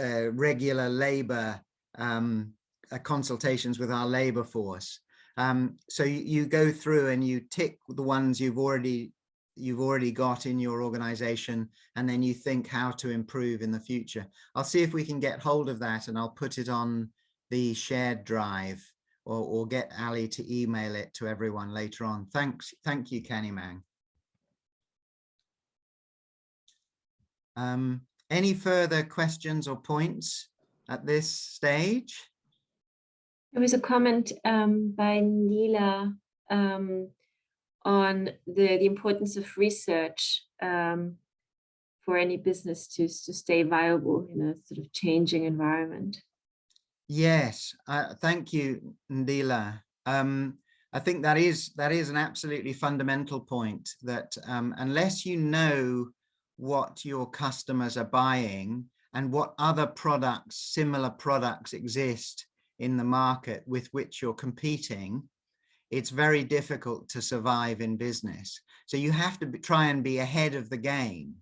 uh, regular labor um, uh, consultations with our labor force. Um, so you, you, go through and you tick the ones you've already you've already got in your organization and then you think how to improve in the future. I'll see if we can get hold of that and I'll put it on the shared drive or, or get Ali to email it to everyone later on. Thanks. Thank you, Kanimang. Um, any further questions or points at this stage? There was a comment um, by Nila um, on the, the importance of research um, for any business to, to stay viable in a sort of changing environment. Yes, uh, thank you, Ndila. Um, I think that is that is an absolutely fundamental point that um, unless you know what your customers are buying and what other products, similar products exist in the market with which you're competing, it's very difficult to survive in business. So you have to be, try and be ahead of the game.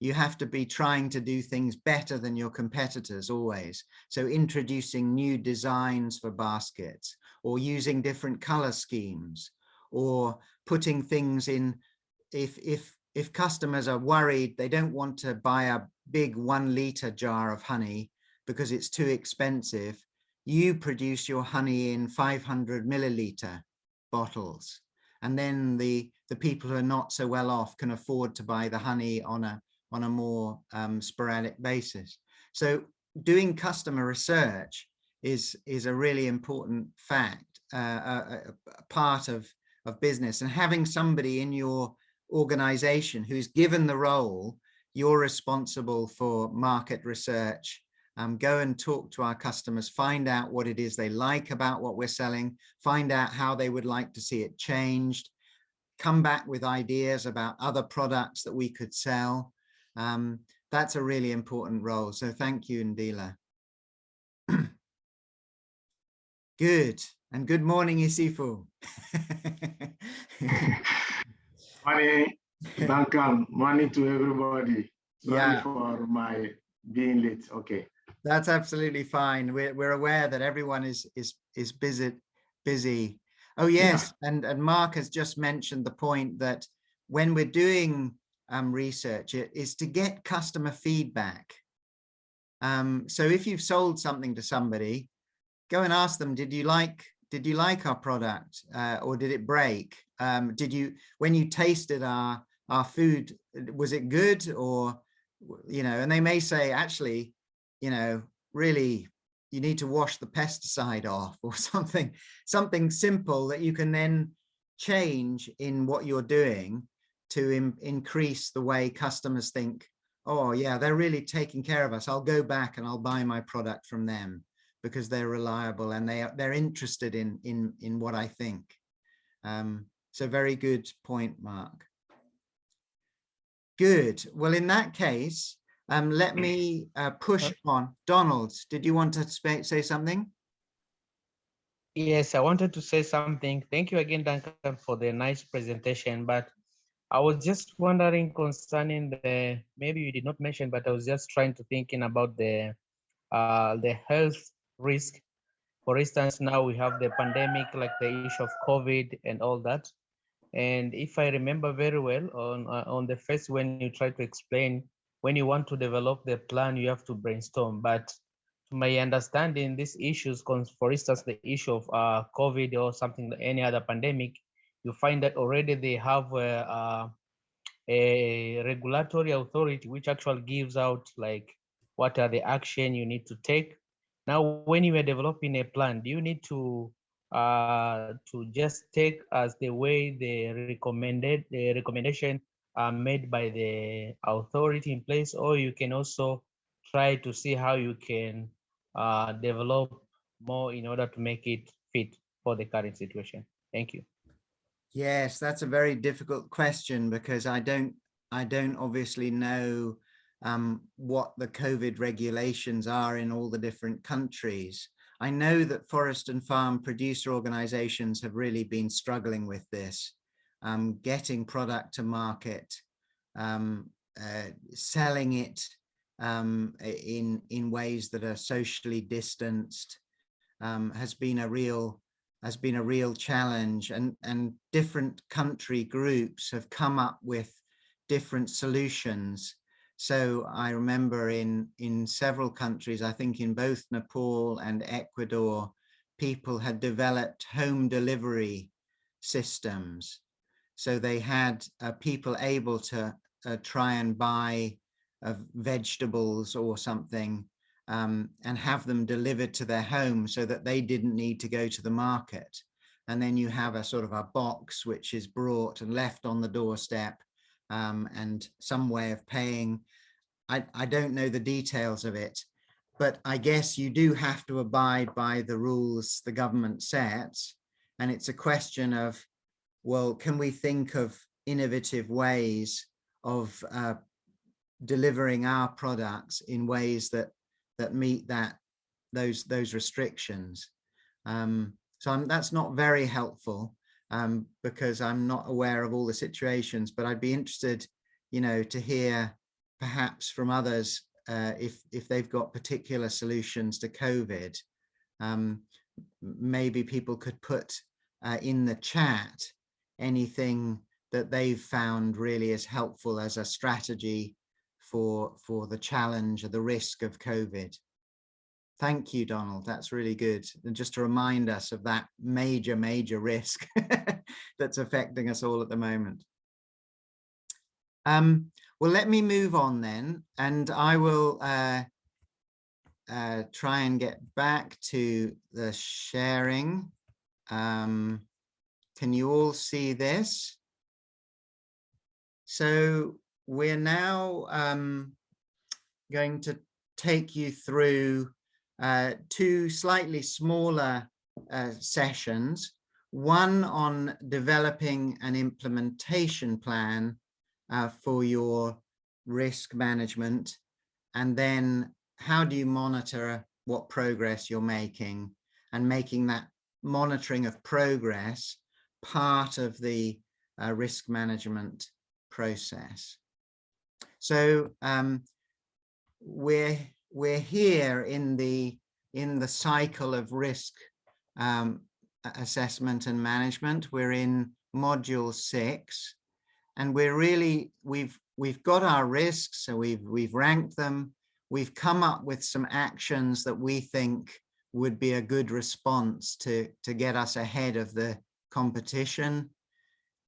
You have to be trying to do things better than your competitors always. So introducing new designs for baskets or using different color schemes or putting things in if if if customers are worried they don't want to buy a big one liter jar of honey because it's too expensive you produce your honey in 500 milliliter bottles and then the the people who are not so well off can afford to buy the honey on a on a more um, sporadic basis so doing customer research is is a really important fact uh, a, a part of of business and having somebody in your organization who's given the role you're responsible for market research um, go and talk to our customers, find out what it is they like about what we're selling, find out how they would like to see it changed, come back with ideas about other products that we could sell. Um, that's a really important role. So thank you, Ndila. good. And good morning, Isifu. Morning, Duncan. Morning to everybody. Sorry Yeah. for my being late. Okay. That's absolutely fine. We're, we're aware that everyone is is is busy busy. Oh yes, and and Mark has just mentioned the point that when we're doing um, research, is to get customer feedback. Um, so if you've sold something to somebody, go and ask them, did you like did you like our product uh, or did it break? Um, did you when you tasted our our food, was it good or you know? And they may say actually you know, really you need to wash the pesticide off or something, something simple that you can then change in what you're doing to in, increase the way customers think, oh yeah, they're really taking care of us. I'll go back and I'll buy my product from them because they're reliable and they are, they're interested in, in, in what I think. Um, so very good point, Mark. Good. Well, in that case, um, let me uh, push on. Donald, did you want to say something? Yes, I wanted to say something. Thank you again, Duncan, for the nice presentation. But I was just wondering concerning the, maybe you did not mention, but I was just trying to thinking about the, uh, the health risk. For instance, now we have the pandemic, like the issue of COVID and all that. And if I remember very well, on uh, on the first when you try to explain when you want to develop the plan, you have to brainstorm. But to my understanding, these issues, for instance, the issue of uh, COVID or something, any other pandemic, you find that already they have a, a regulatory authority which actually gives out like what are the action you need to take. Now, when you are developing a plan, do you need to uh, to just take as the way the recommended the recommendation are made by the authority in place, or you can also try to see how you can uh, develop more in order to make it fit for the current situation. Thank you. Yes, that's a very difficult question because I don't I don't obviously know um, what the COVID regulations are in all the different countries. I know that forest and farm producer organizations have really been struggling with this, um, getting product to market, um, uh, selling it um, in, in ways that are socially distanced um, has been a real has been a real challenge and, and different country groups have come up with different solutions so I remember in, in several countries, I think in both Nepal and Ecuador, people had developed home delivery systems. So they had uh, people able to uh, try and buy uh, vegetables or something um, and have them delivered to their home so that they didn't need to go to the market. And then you have a sort of a box which is brought and left on the doorstep um, and some way of paying. I, I don't know the details of it, but I guess you do have to abide by the rules the government sets. And it's a question of, well, can we think of innovative ways of uh, delivering our products in ways that that meet that those those restrictions. Um, so I'm, that's not very helpful um, because I'm not aware of all the situations, but I'd be interested, you know, to hear perhaps from others uh, if if they've got particular solutions to COVID. Um, maybe people could put uh, in the chat anything that they've found really is helpful as a strategy for for the challenge or the risk of COVID. Thank you, Donald. That's really good. And just to remind us of that major, major risk that's affecting us all at the moment. Um, well, let me move on then, and I will uh, uh, try and get back to the sharing. Um, can you all see this? So we're now um, going to take you through uh, two slightly smaller uh, sessions, one on developing an implementation plan uh, for your risk management, and then how do you monitor what progress you're making and making that monitoring of progress part of the uh, risk management process. So um, we're we're here in the in the cycle of risk um, assessment and management. We're in module six, and we're really we've we've got our risks, so we've we've ranked them. We've come up with some actions that we think would be a good response to to get us ahead of the competition.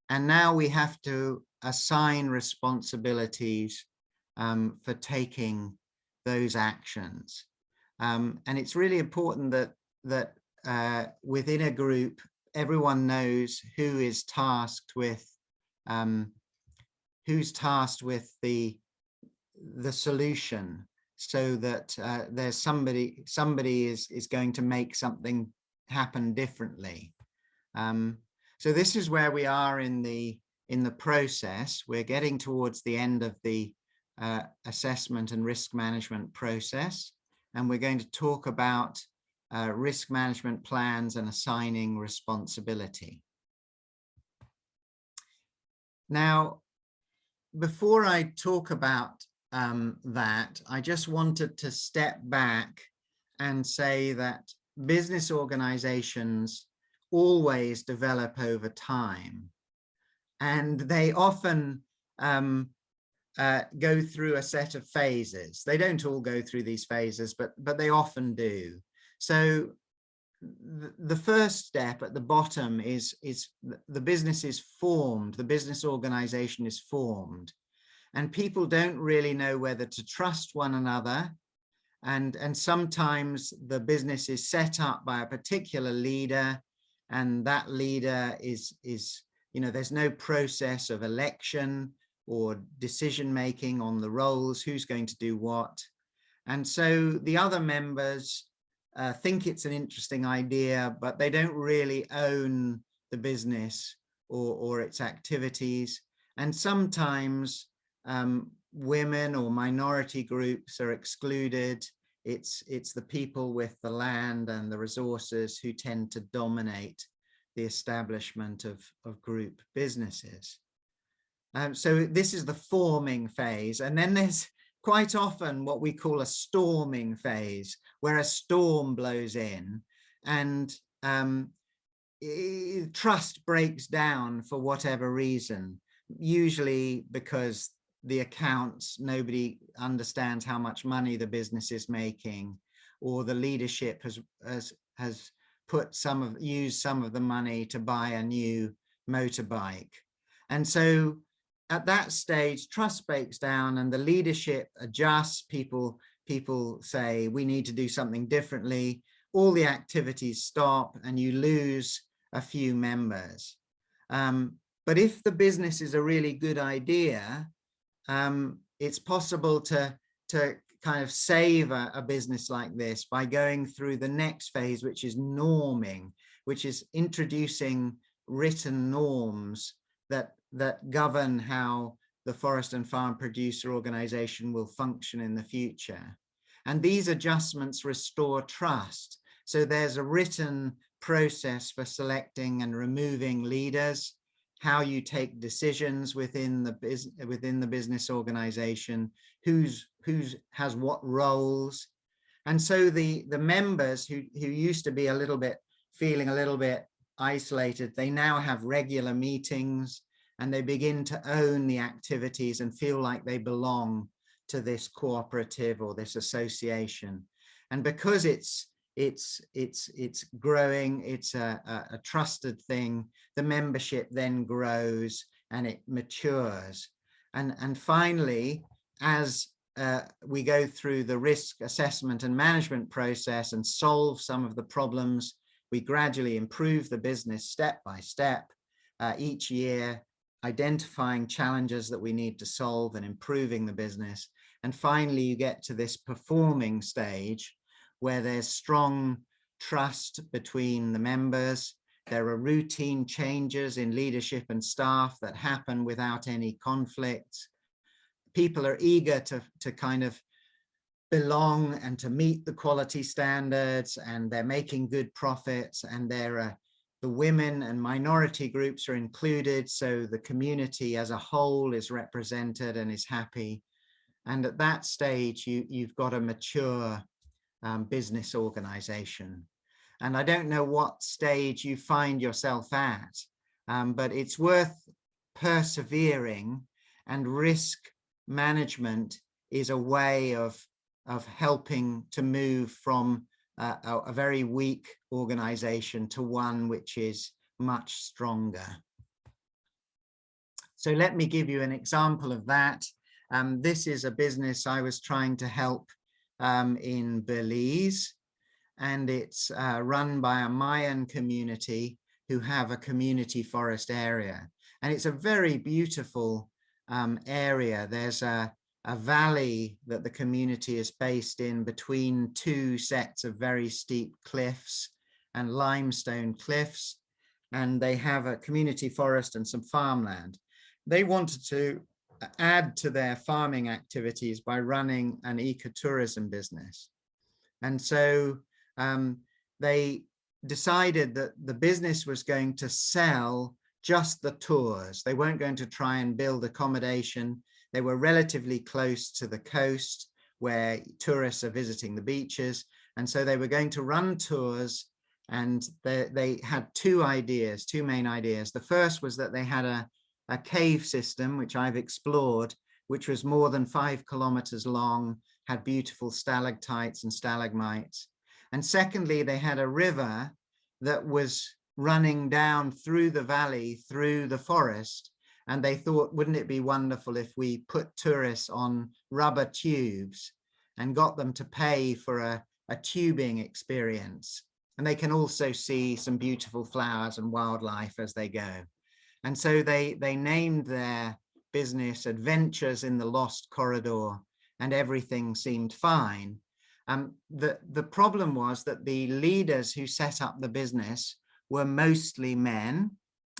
And now we have to assign responsibilities um, for taking those actions. Um, and it's really important that that uh, within a group, everyone knows who is tasked with um, who's tasked with the the solution so that uh, there's somebody somebody is is going to make something happen differently um, so this is where we are in the in the process we're getting towards the end of the uh, assessment and risk management process. And we're going to talk about uh, risk management plans and assigning responsibility. Now, before I talk about um, that, I just wanted to step back and say that business organizations always develop over time. And they often um, uh, go through a set of phases. They don't all go through these phases, but, but they often do. So the, the first step at the bottom is, is the business is formed, the business organization is formed, and people don't really know whether to trust one another. And, and sometimes the business is set up by a particular leader and that leader is, is you know, there's no process of election or decision making on the roles, who's going to do what. And so the other members uh, think it's an interesting idea, but they don't really own the business or, or its activities. And sometimes um, women or minority groups are excluded. It's, it's the people with the land and the resources who tend to dominate the establishment of, of group businesses. Um, so this is the forming phase. And then there's quite often what we call a storming phase, where a storm blows in and um, trust breaks down for whatever reason, usually because the accounts, nobody understands how much money the business is making, or the leadership has, has, has put some of, use some of the money to buy a new motorbike. And so at that stage, trust breaks down and the leadership adjusts. People, people say, we need to do something differently. All the activities stop and you lose a few members. Um, but if the business is a really good idea, um, it's possible to, to kind of save a, a business like this by going through the next phase, which is norming, which is introducing written norms that that govern how the forest and farm producer organization will function in the future. And these adjustments restore trust. So there's a written process for selecting and removing leaders how you take decisions within the business within the business organization, who's who's has what roles. And so the the members who who used to be a little bit feeling a little bit isolated, they now have regular meetings and they begin to own the activities and feel like they belong to this cooperative or this association. And because it's it's it's it's growing, it's a, a, a trusted thing, the membership then grows and it matures. And, and finally, as uh, we go through the risk assessment and management process and solve some of the problems, we gradually improve the business step by step uh, each year, identifying challenges that we need to solve and improving the business. And finally, you get to this performing stage where there's strong trust between the members. There are routine changes in leadership and staff that happen without any conflict. People are eager to, to kind of belong and to meet the quality standards and they're making good profits and there are the women and minority groups are included so the community as a whole is represented and is happy. And at that stage you you've got a mature um, business organization. And I don't know what stage you find yourself at um, but it's worth persevering and risk management is a way of of helping to move from uh, a, a very weak organization to one which is much stronger. So let me give you an example of that. Um, this is a business I was trying to help um, in Belize and it's uh, run by a Mayan community who have a community forest area. And it's a very beautiful um, area. There's a, a valley that the community is based in between two sets of very steep cliffs and limestone cliffs. And they have a community forest and some farmland. They wanted to add to their farming activities by running an ecotourism business. And so um, they decided that the business was going to sell just the tours. They weren't going to try and build accommodation they were relatively close to the coast where tourists are visiting the beaches. And so they were going to run tours and they, they had two ideas, two main ideas. The first was that they had a, a cave system, which I've explored, which was more than five kilometers long, had beautiful stalactites and stalagmites. And secondly, they had a river that was running down through the valley, through the forest, and they thought, wouldn't it be wonderful if we put tourists on rubber tubes and got them to pay for a, a tubing experience. And they can also see some beautiful flowers and wildlife as they go. And so they, they named their business Adventures in the Lost Corridor and everything seemed fine. Um, the, the problem was that the leaders who set up the business were mostly men.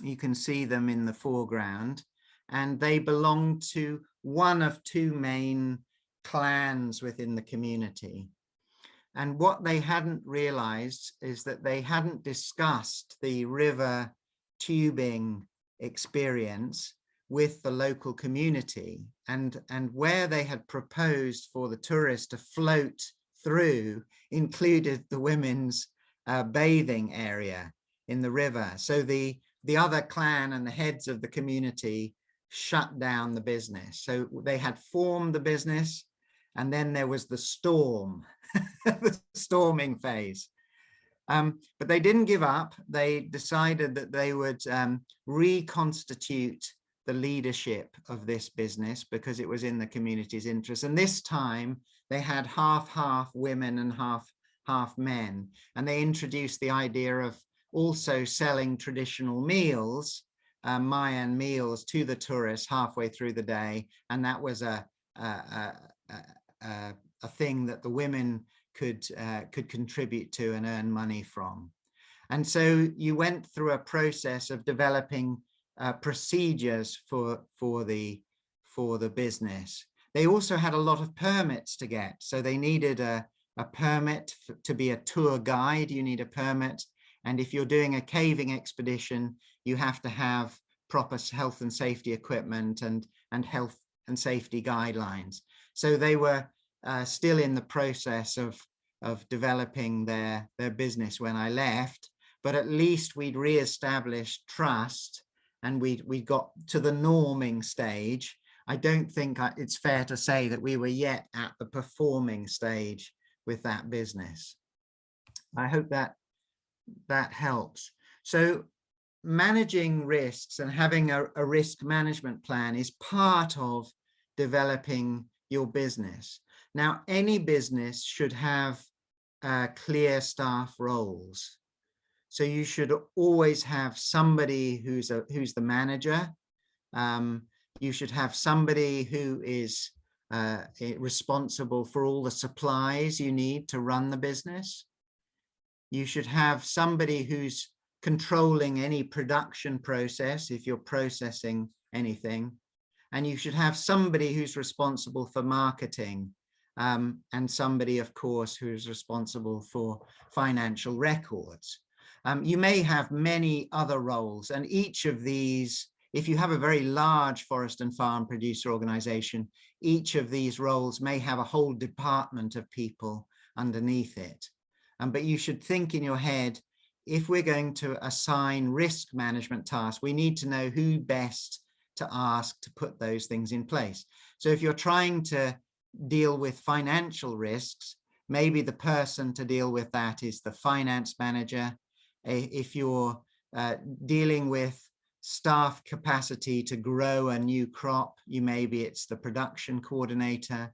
You can see them in the foreground. And they belong to one of two main clans within the community. And what they hadn't realized is that they hadn't discussed the river tubing experience with the local community. And, and where they had proposed for the tourists to float through included the women's uh, bathing area in the river. So the the other clan and the heads of the community shut down the business. So they had formed the business and then there was the storm, the storming phase. Um, but they didn't give up. They decided that they would um, reconstitute the leadership of this business because it was in the community's interest. And this time they had half, half women and half, half men. And they introduced the idea of also selling traditional meals, uh, Mayan meals to the tourists halfway through the day. And that was a, a, a, a, a thing that the women could, uh, could contribute to and earn money from. And so you went through a process of developing uh, procedures for, for, the, for the business. They also had a lot of permits to get. So they needed a, a permit to be a tour guide. You need a permit and if you're doing a caving expedition, you have to have proper health and safety equipment and, and health and safety guidelines. So they were uh, still in the process of, of developing their, their business when I left, but at least we'd re-established trust and we we got to the norming stage. I don't think I- it's fair to say that we were yet at the performing stage with that business. I hope that that helps. So managing risks and having a, a risk management plan is part of developing your business. Now, any business should have uh, clear staff roles. So you should always have somebody who's a who's the manager. Um, you should have somebody who is uh, responsible for all the supplies you need to run the business. You should have somebody who's controlling any production process if you're processing anything. And you should have somebody who's responsible for marketing um, and somebody, of course, who's responsible for financial records. Um, you may have many other roles and each of these, if you have a very large forest and farm producer organization, each of these roles may have a whole department of people underneath it. But you should think in your head, if we're going to assign risk management tasks, we need to know who best to ask to put those things in place. So if you're trying to deal with financial risks, maybe the person to deal with that is the finance manager. If you're uh, dealing with staff capacity to grow a new crop, you maybe it's the production coordinator.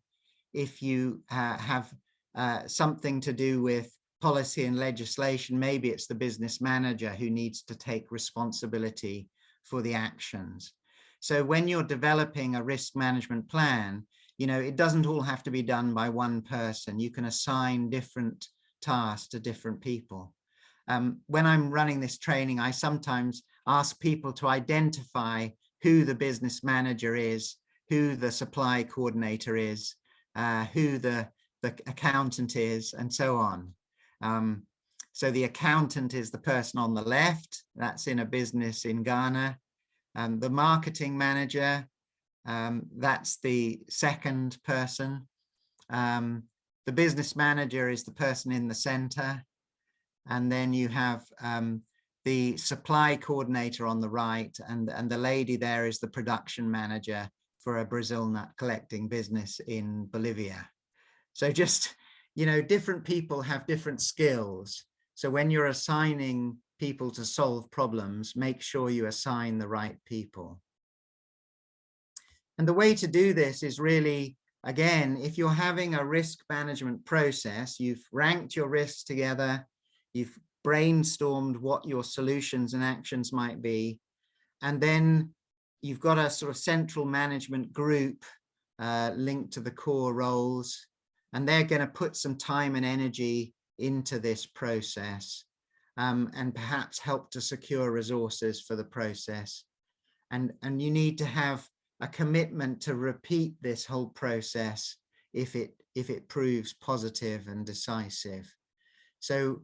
If you uh, have uh, something to do with policy and legislation, maybe it's the business manager who needs to take responsibility for the actions. So when you're developing a risk management plan, you know, it doesn't all have to be done by one person. You can assign different tasks to different people. Um, when I'm running this training, I sometimes ask people to identify who the business manager is, who the supply coordinator is, uh, who the, the accountant is, and so on. Um, so the accountant is the person on the left, that's in a business in Ghana. Um, the marketing manager, um, that's the second person. Um, the business manager is the person in the center. And then you have um, the supply coordinator on the right and, and the lady there is the production manager for a Brazil nut collecting business in Bolivia. So just, you know, different people have different skills. So when you're assigning people to solve problems, make sure you assign the right people. And the way to do this is really, again, if you're having a risk management process, you've ranked your risks together, you've brainstormed what your solutions and actions might be, and then you've got a sort of central management group uh, linked to the core roles, and they're going to put some time and energy into this process um, and perhaps help to secure resources for the process. And, and you need to have a commitment to repeat this whole process if it if it proves positive and decisive. So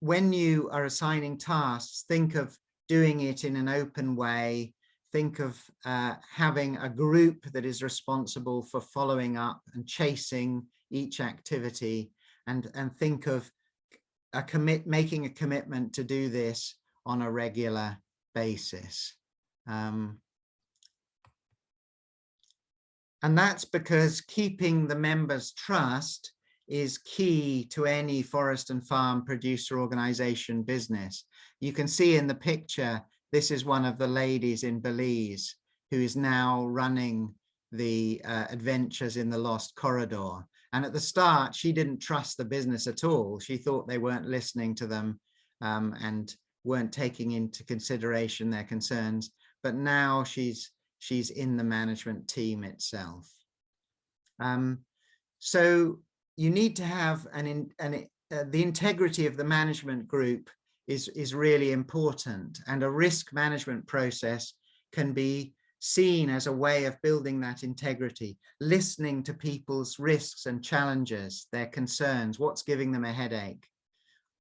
when you are assigning tasks, think of doing it in an open way. Think of uh, having a group that is responsible for following up and chasing each activity and, and think of a commit, making a commitment to do this on a regular basis. Um, and that's because keeping the members' trust is key to any forest and farm producer organization business. You can see in the picture, this is one of the ladies in Belize who is now running the uh, adventures in the lost corridor. And at the start, she didn't trust the business at all. She thought they weren't listening to them um, and weren't taking into consideration their concerns. But now she's she's in the management team itself. Um, so you need to have an, in, an uh, the integrity of the management group is, is really important. And a risk management process can be seen as a way of building that integrity, listening to people's risks and challenges, their concerns, what's giving them a headache,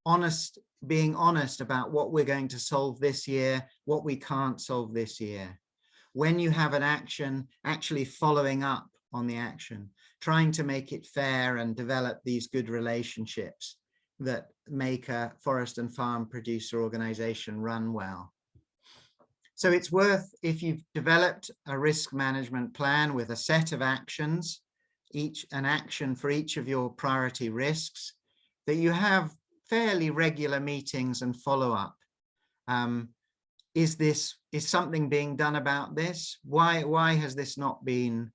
honest, being honest about what we're going to solve this year, what we can't solve this year. When you have an action, actually following up on the action, trying to make it fair and develop these good relationships that make a forest and farm producer organization run well. So it's worth, if you've developed a risk management plan with a set of actions, each an action for each of your priority risks, that you have fairly regular meetings and follow up. Um, is this, is something being done about this? Why, why has this not been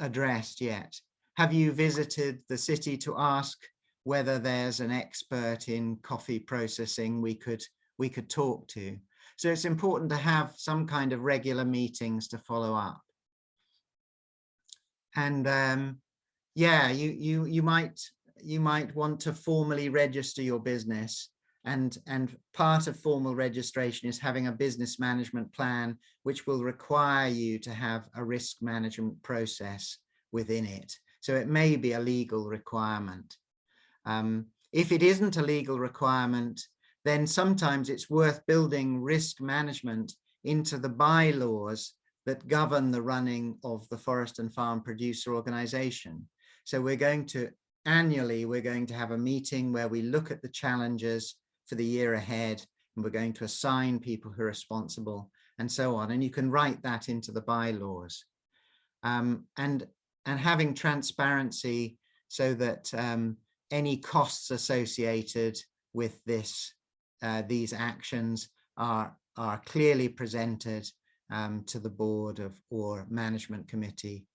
addressed yet? Have you visited the city to ask whether there's an expert in coffee processing we could we could talk to? So it's important to have some kind of regular meetings to follow up. And um, yeah, you you you might you might want to formally register your business and and part of formal registration is having a business management plan which will require you to have a risk management process within it so it may be a legal requirement um, if it isn't a legal requirement then sometimes it's worth building risk management into the bylaws that govern the running of the forest and farm producer organization. So we're going to annually, we're going to have a meeting where we look at the challenges for the year ahead and we're going to assign people who are responsible and so on. And you can write that into the bylaws. Um, and, and having transparency so that um, any costs associated with this uh, these actions are, are clearly presented um, to the board of or management committee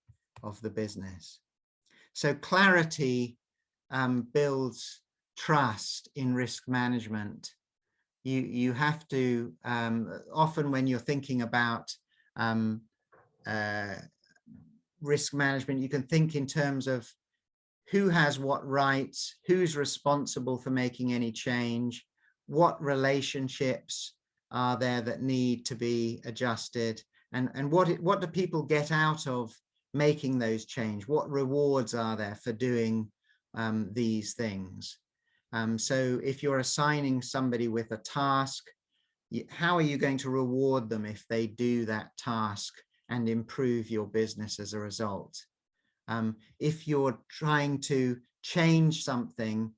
of the business. So clarity um, builds trust in risk management. You, you have to, um, often when you're thinking about um, uh, risk management, you can think in terms of who has what rights, who's responsible for making any change, what relationships are there that need to be adjusted and and what it, what do people get out of making those change? What rewards are there for doing um, these things? Um, so if you're assigning somebody with a task how are you going to reward them if they do that task and improve your business as a result um, if you're trying to change something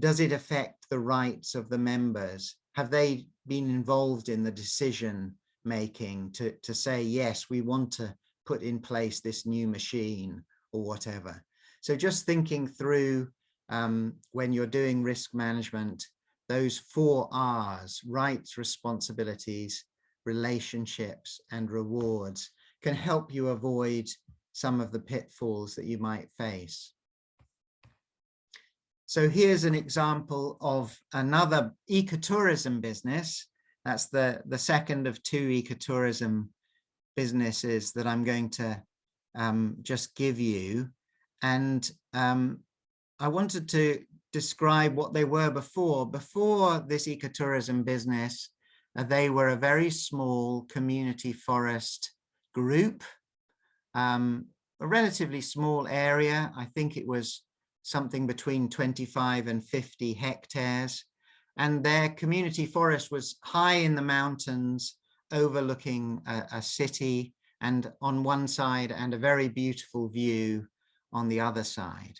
does it affect the rights of the members? Have they been involved in the decision making to, to say, yes, we want to put in place this new machine or whatever. So just thinking through um, when you're doing risk management, those four R's, rights, responsibilities, relationships and rewards can help you avoid some of the pitfalls that you might face. So here's an example of another ecotourism business. That's the, the second of two ecotourism businesses that I'm going to um, just give you. And um, I wanted to describe what they were before. Before this ecotourism business, uh, they were a very small community forest group, um, a relatively small area. I think it was something between 25 and 50 hectares. And their community forest was high in the mountains overlooking a, a city and on one side and a very beautiful view on the other side.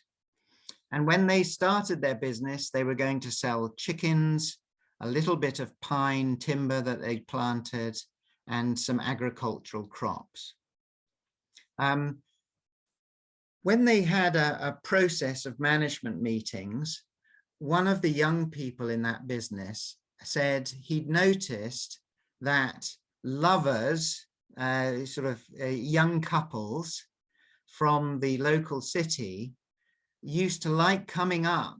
And when they started their business, they were going to sell chickens, a little bit of pine timber that they planted, and some agricultural crops. Um, when they had a, a process of management meetings, one of the young people in that business said he'd noticed that lovers, uh, sort of uh, young couples from the local city used to like coming up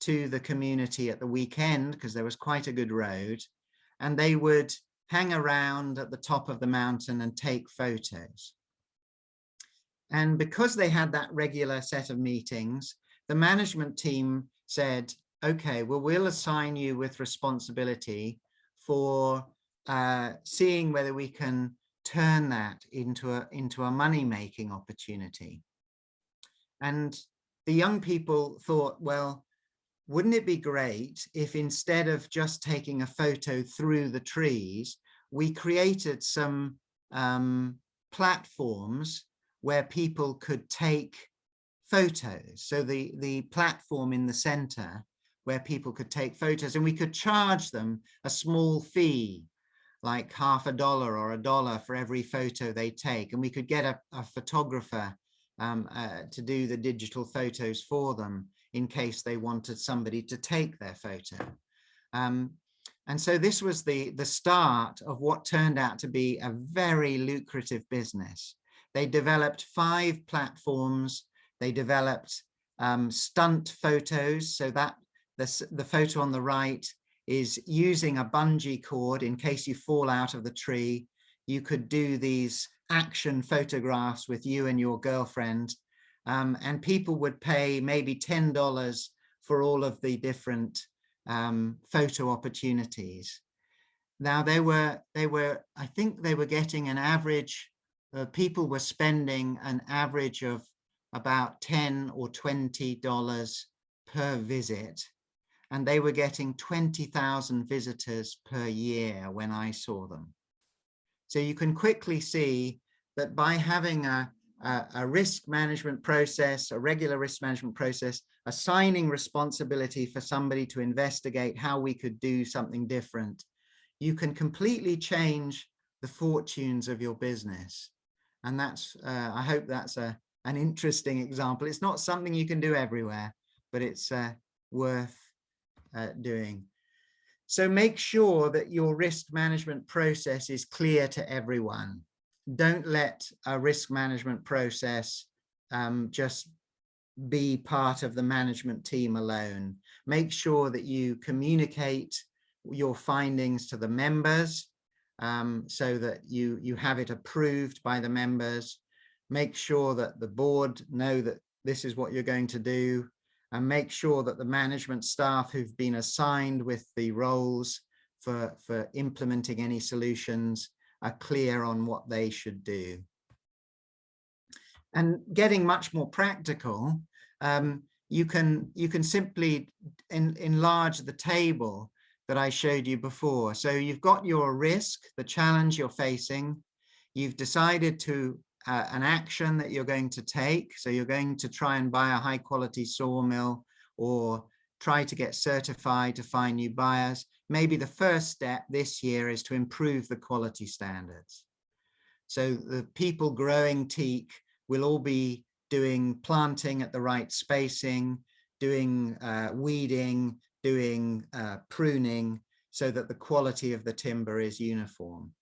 to the community at the weekend because there was quite a good road and they would hang around at the top of the mountain and take photos. And because they had that regular set of meetings, the management team said, okay, well, we'll assign you with responsibility for uh, seeing whether we can turn that into a, into a money-making opportunity. And the young people thought, well, wouldn't it be great if instead of just taking a photo through the trees, we created some um, platforms where people could take photos. So the, the platform in the center where people could take photos and we could charge them a small fee, like half a dollar or a dollar for every photo they take. And we could get a, a photographer um, uh, to do the digital photos for them in case they wanted somebody to take their photo. Um, and so this was the, the start of what turned out to be a very lucrative business. They developed five platforms. They developed um, stunt photos. So that the, the photo on the right is using a bungee cord in case you fall out of the tree. You could do these action photographs with you and your girlfriend um, and people would pay maybe $10 for all of the different um, photo opportunities. Now they were, they were, I think they were getting an average, uh, people were spending an average of about 10 or $20 per visit. And they were getting 20,000 visitors per year when I saw them. So you can quickly see that by having a, a, a risk management process, a regular risk management process, assigning responsibility for somebody to investigate how we could do something different, you can completely change the fortunes of your business. And that's, uh, I hope that's a, an interesting example. It's not something you can do everywhere, but it's uh, worth uh, doing. So make sure that your risk management process is clear to everyone don't let a risk management process um, just be part of the management team alone. Make sure that you communicate your findings to the members um, so that you, you have it approved by the members. Make sure that the board know that this is what you're going to do and make sure that the management staff who've been assigned with the roles for, for implementing any solutions are clear on what they should do. And getting much more practical, um, you can you can simply en enlarge the table that I showed you before. So you've got your risk, the challenge you're facing. You've decided to uh, an action that you're going to take. So you're going to try and buy a high quality sawmill or try to get certified to find new buyers maybe the first step this year is to improve the quality standards. So the people growing teak will all be doing planting at the right spacing, doing uh, weeding, doing uh, pruning, so that the quality of the timber is uniform.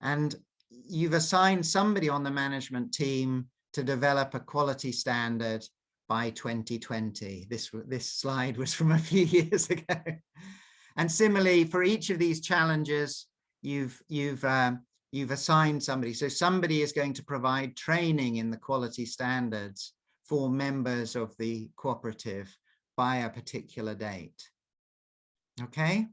And you've assigned somebody on the management team to develop a quality standard by 2020. This, this slide was from a few years ago. And similarly, for each of these challenges, you've you've um, you've assigned somebody. So somebody is going to provide training in the quality standards for members of the cooperative by a particular date. Okay.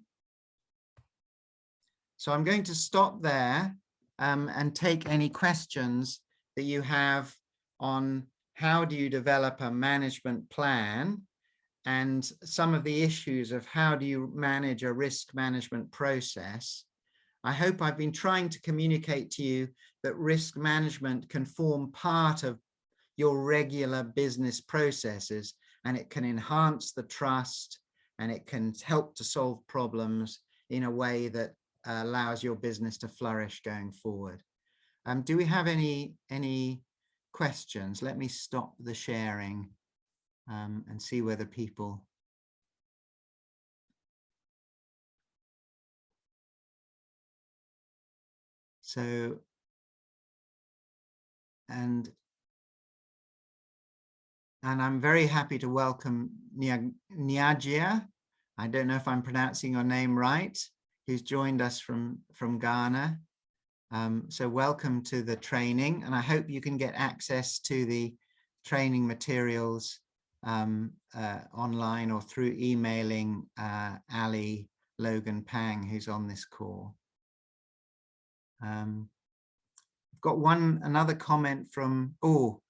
So I'm going to stop there um, and take any questions that you have on how do you develop a management plan and some of the issues of how do you manage a risk management process. I hope I've been trying to communicate to you that risk management can form part of your regular business processes and it can enhance the trust and it can help to solve problems in a way that uh, allows your business to flourish going forward. Um, do we have any any questions? Let me stop the sharing um, and see whether people so and and I'm very happy to welcome Niagia. I don't know if I'm pronouncing your name right, who's joined us from, from Ghana. Um, so welcome to the training and I hope you can get access to the training materials um, uh, online or through emailing uh, Ali Logan Pang, who's on this call. Um, I've got one another comment from, oh,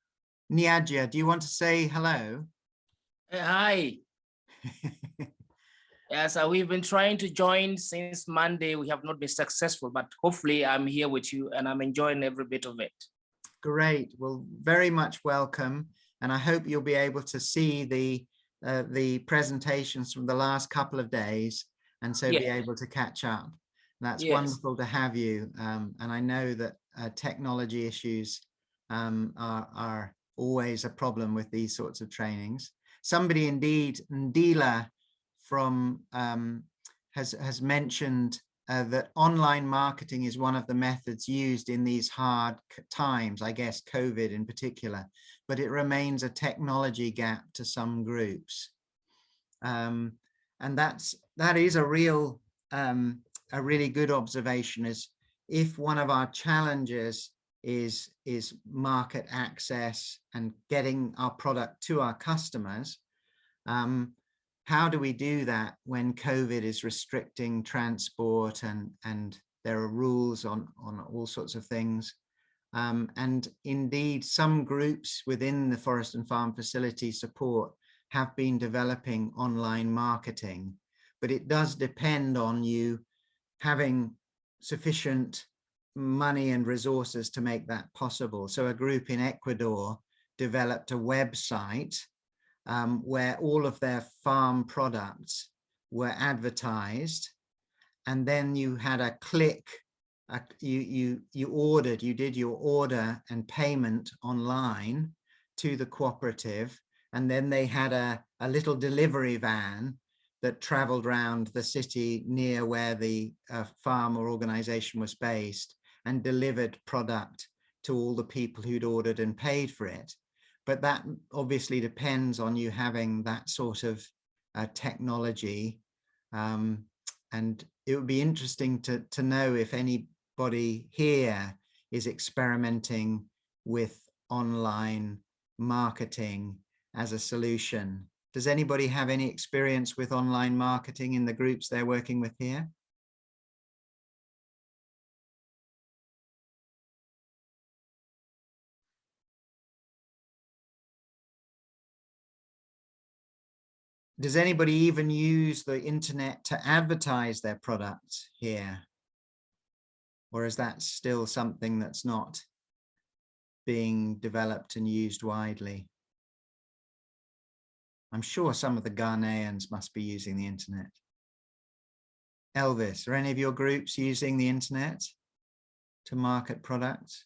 Niagia, do you want to say hello? Hi. Yes, uh, we've been trying to join since Monday. We have not been successful, but hopefully I'm here with you and I'm enjoying every bit of it. Great. Well, very much welcome. And I hope you'll be able to see the uh, the presentations from the last couple of days and so be able to catch up. That's Yes. wonderful to have you. Um, and I know that uh, technology issues um, are, are always a problem with these sorts of trainings. Somebody indeed, Ndila from um, has, has mentioned uh, that online marketing is one of the methods used in these hard times, I guess COVID in particular, but it remains a technology gap to some groups. Um, and that's that is a real um, a really good observation is if one of our challenges is is market access and getting our product to our customers um, how do we do that when COVID is restricting transport and and there are rules on on all sorts of things? Um, and indeed some groups within the forest and farm facility support have been developing online marketing but it does depend on you having sufficient money and resources to make that possible. So a group in Ecuador developed a website um, where all of their farm products were advertised. And then you had a click, you, you, you ordered, you did your order and payment online to the cooperative. And then they had a, a little delivery van that traveled around the city near where the uh, farm or organization was based and delivered product to all the people who'd ordered and paid for it. But that obviously depends on you having that sort of uh, technology. Um, and it would be interesting to, to know if anybody here is experimenting with online marketing as a solution. Does anybody have any experience with online marketing in the groups they're working with here? Does anybody even use the internet to advertise their products here? Or is that still something that's not being developed and used widely? I'm sure some of the Ghanaians must be using the internet. Elvis, are any of your groups using the internet to market products?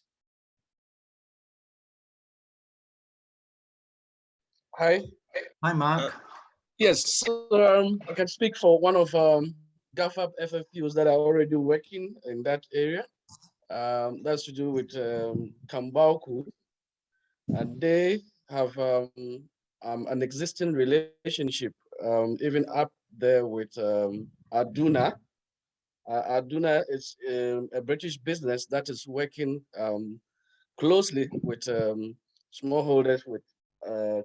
Hi. Hi, Mark. Uh, Yes, um, I can speak for one of um, GhaFFaP FFPOs that are already working in that area. Um, that's to do with um. And they have um, um, an existing relationship, um, even up there with um, Aduna. Uh, Aduna is a British business that is working closely with smallholders with uh,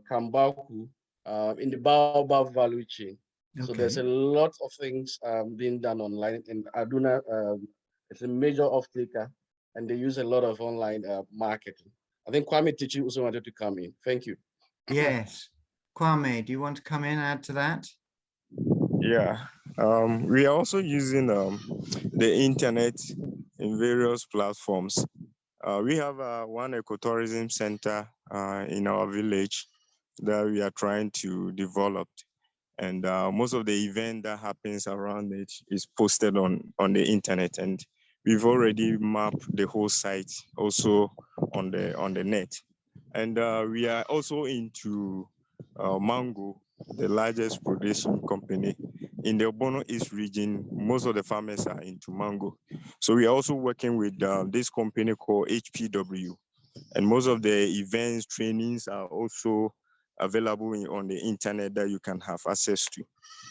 uh, in the Baobab value chain. So there's a lot of things um, being done online and Aduna um, is a major off taker and they use a lot of online uh, marketing. I think Kwame Tichi also wanted to come in. Thank you. Yes. Kwame, do you want to come in and add to that? Yeah, um, we are also using um, the internet in various platforms. Uh, we have uh, one ecotourism center uh, in our village that we are trying to develop. And uh, most of the event that happens around it is posted on, on the internet. And we've already mapped the whole site also on the, on the net. And uh, we are also into uh, mango, the largest production company in the Obono East region, most of the farmers are into mango. So we are also working with uh, this company called HPW. And most of the events, trainings are also available in- on the internet that you can have access to.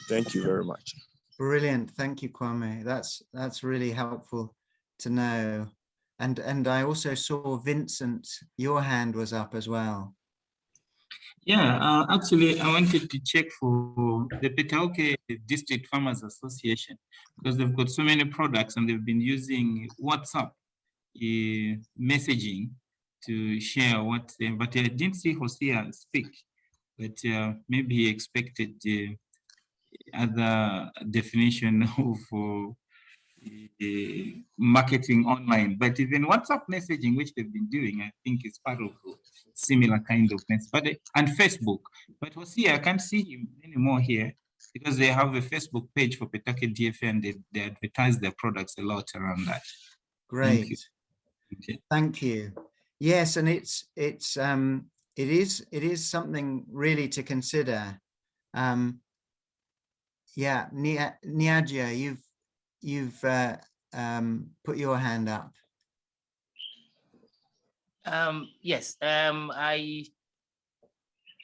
Thank you very much. Brilliant. Thank you, Kwame. That's that's really helpful to know. And and I also saw Vincent, your hand was up as well. Yeah, uh, actually, I wanted to check for the Petauke District Farmers Association because they've got so many products and they've been using WhatsApp uh, messaging to share what, they- but I didn't see Hosea speak. But uh, maybe he expected uh, other definition of uh, marketing online, but even WhatsApp messaging, which they've been doing, I think is part of a similar kind of things. But uh, and Facebook, but was here I can't see him anymore here because they have a Facebook page for Petauke DFA and they, they advertise their products a lot around that. Great. you. Okay. Thank you. Yes, and it's it's um it is it is something really to consider. Um yeah, Nia Niagia, you've you've uh, um put your hand up. Um, yes, um, I,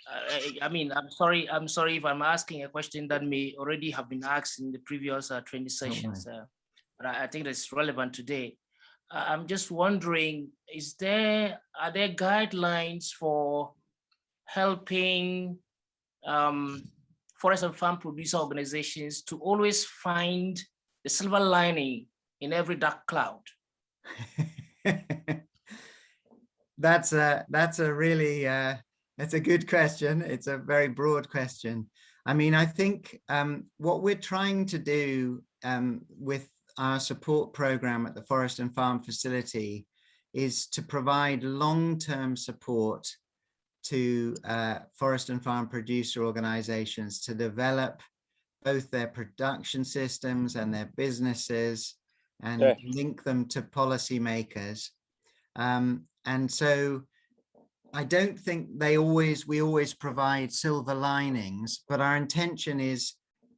I, I mean, I'm sorry, I'm sorry if I'm asking a question that may already have been asked in the previous uh, training sessions, uh, but I, I think that's relevant today. Uh, I'm just wondering, is there, are there guidelines for helping um, forest and farm producer organizations to always find the silver lining in every dark cloud? that's a that's a really uh that's a good question it's a very broad question i mean i think um what we're trying to do um with our support program at the forest and farm facility is to provide long-term support to uh, forest and farm producer organizations to develop both their production systems and their businesses and link them to policymakers. Um, and so I don't think they always, we always provide silver linings, but our intention is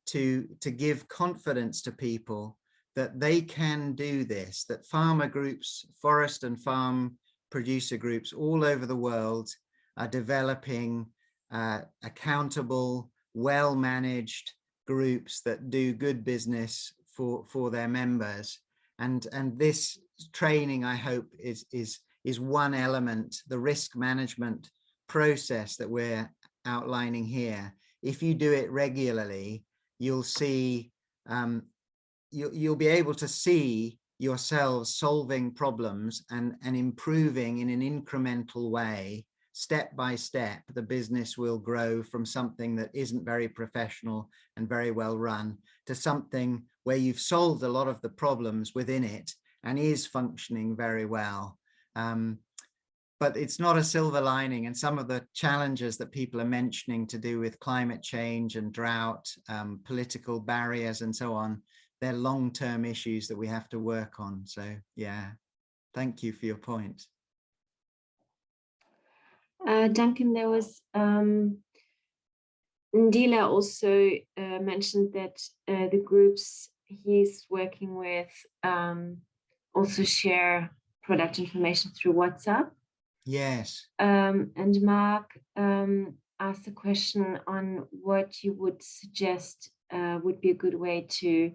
to, to give confidence to people that they can do this, that farmer groups, forest and farm producer groups all over the world are developing uh, accountable, well-managed groups that do good business for, for their members. And, and this training, I hope, is, is, is one element, the risk management process that we're outlining here. If you do it regularly, you'll see, um, you, you'll be able to see yourselves solving problems and, and improving in an incremental way step by step, the business will grow from something that isn't very professional and very well run to something where you've solved a lot of the problems within it and is functioning very well. Um, but it's not a silver lining and some of the challenges that people are mentioning to do with climate change and drought, um, political barriers and so on, they're long-term issues that we have to work on. So yeah, thank you for your point. Uh, Duncan, there was um, Ndila also uh, mentioned that uh, the groups he's working with um, also share product information through WhatsApp. Yes. Um, and Mark um, asked a question on what you would suggest uh, would be a good way to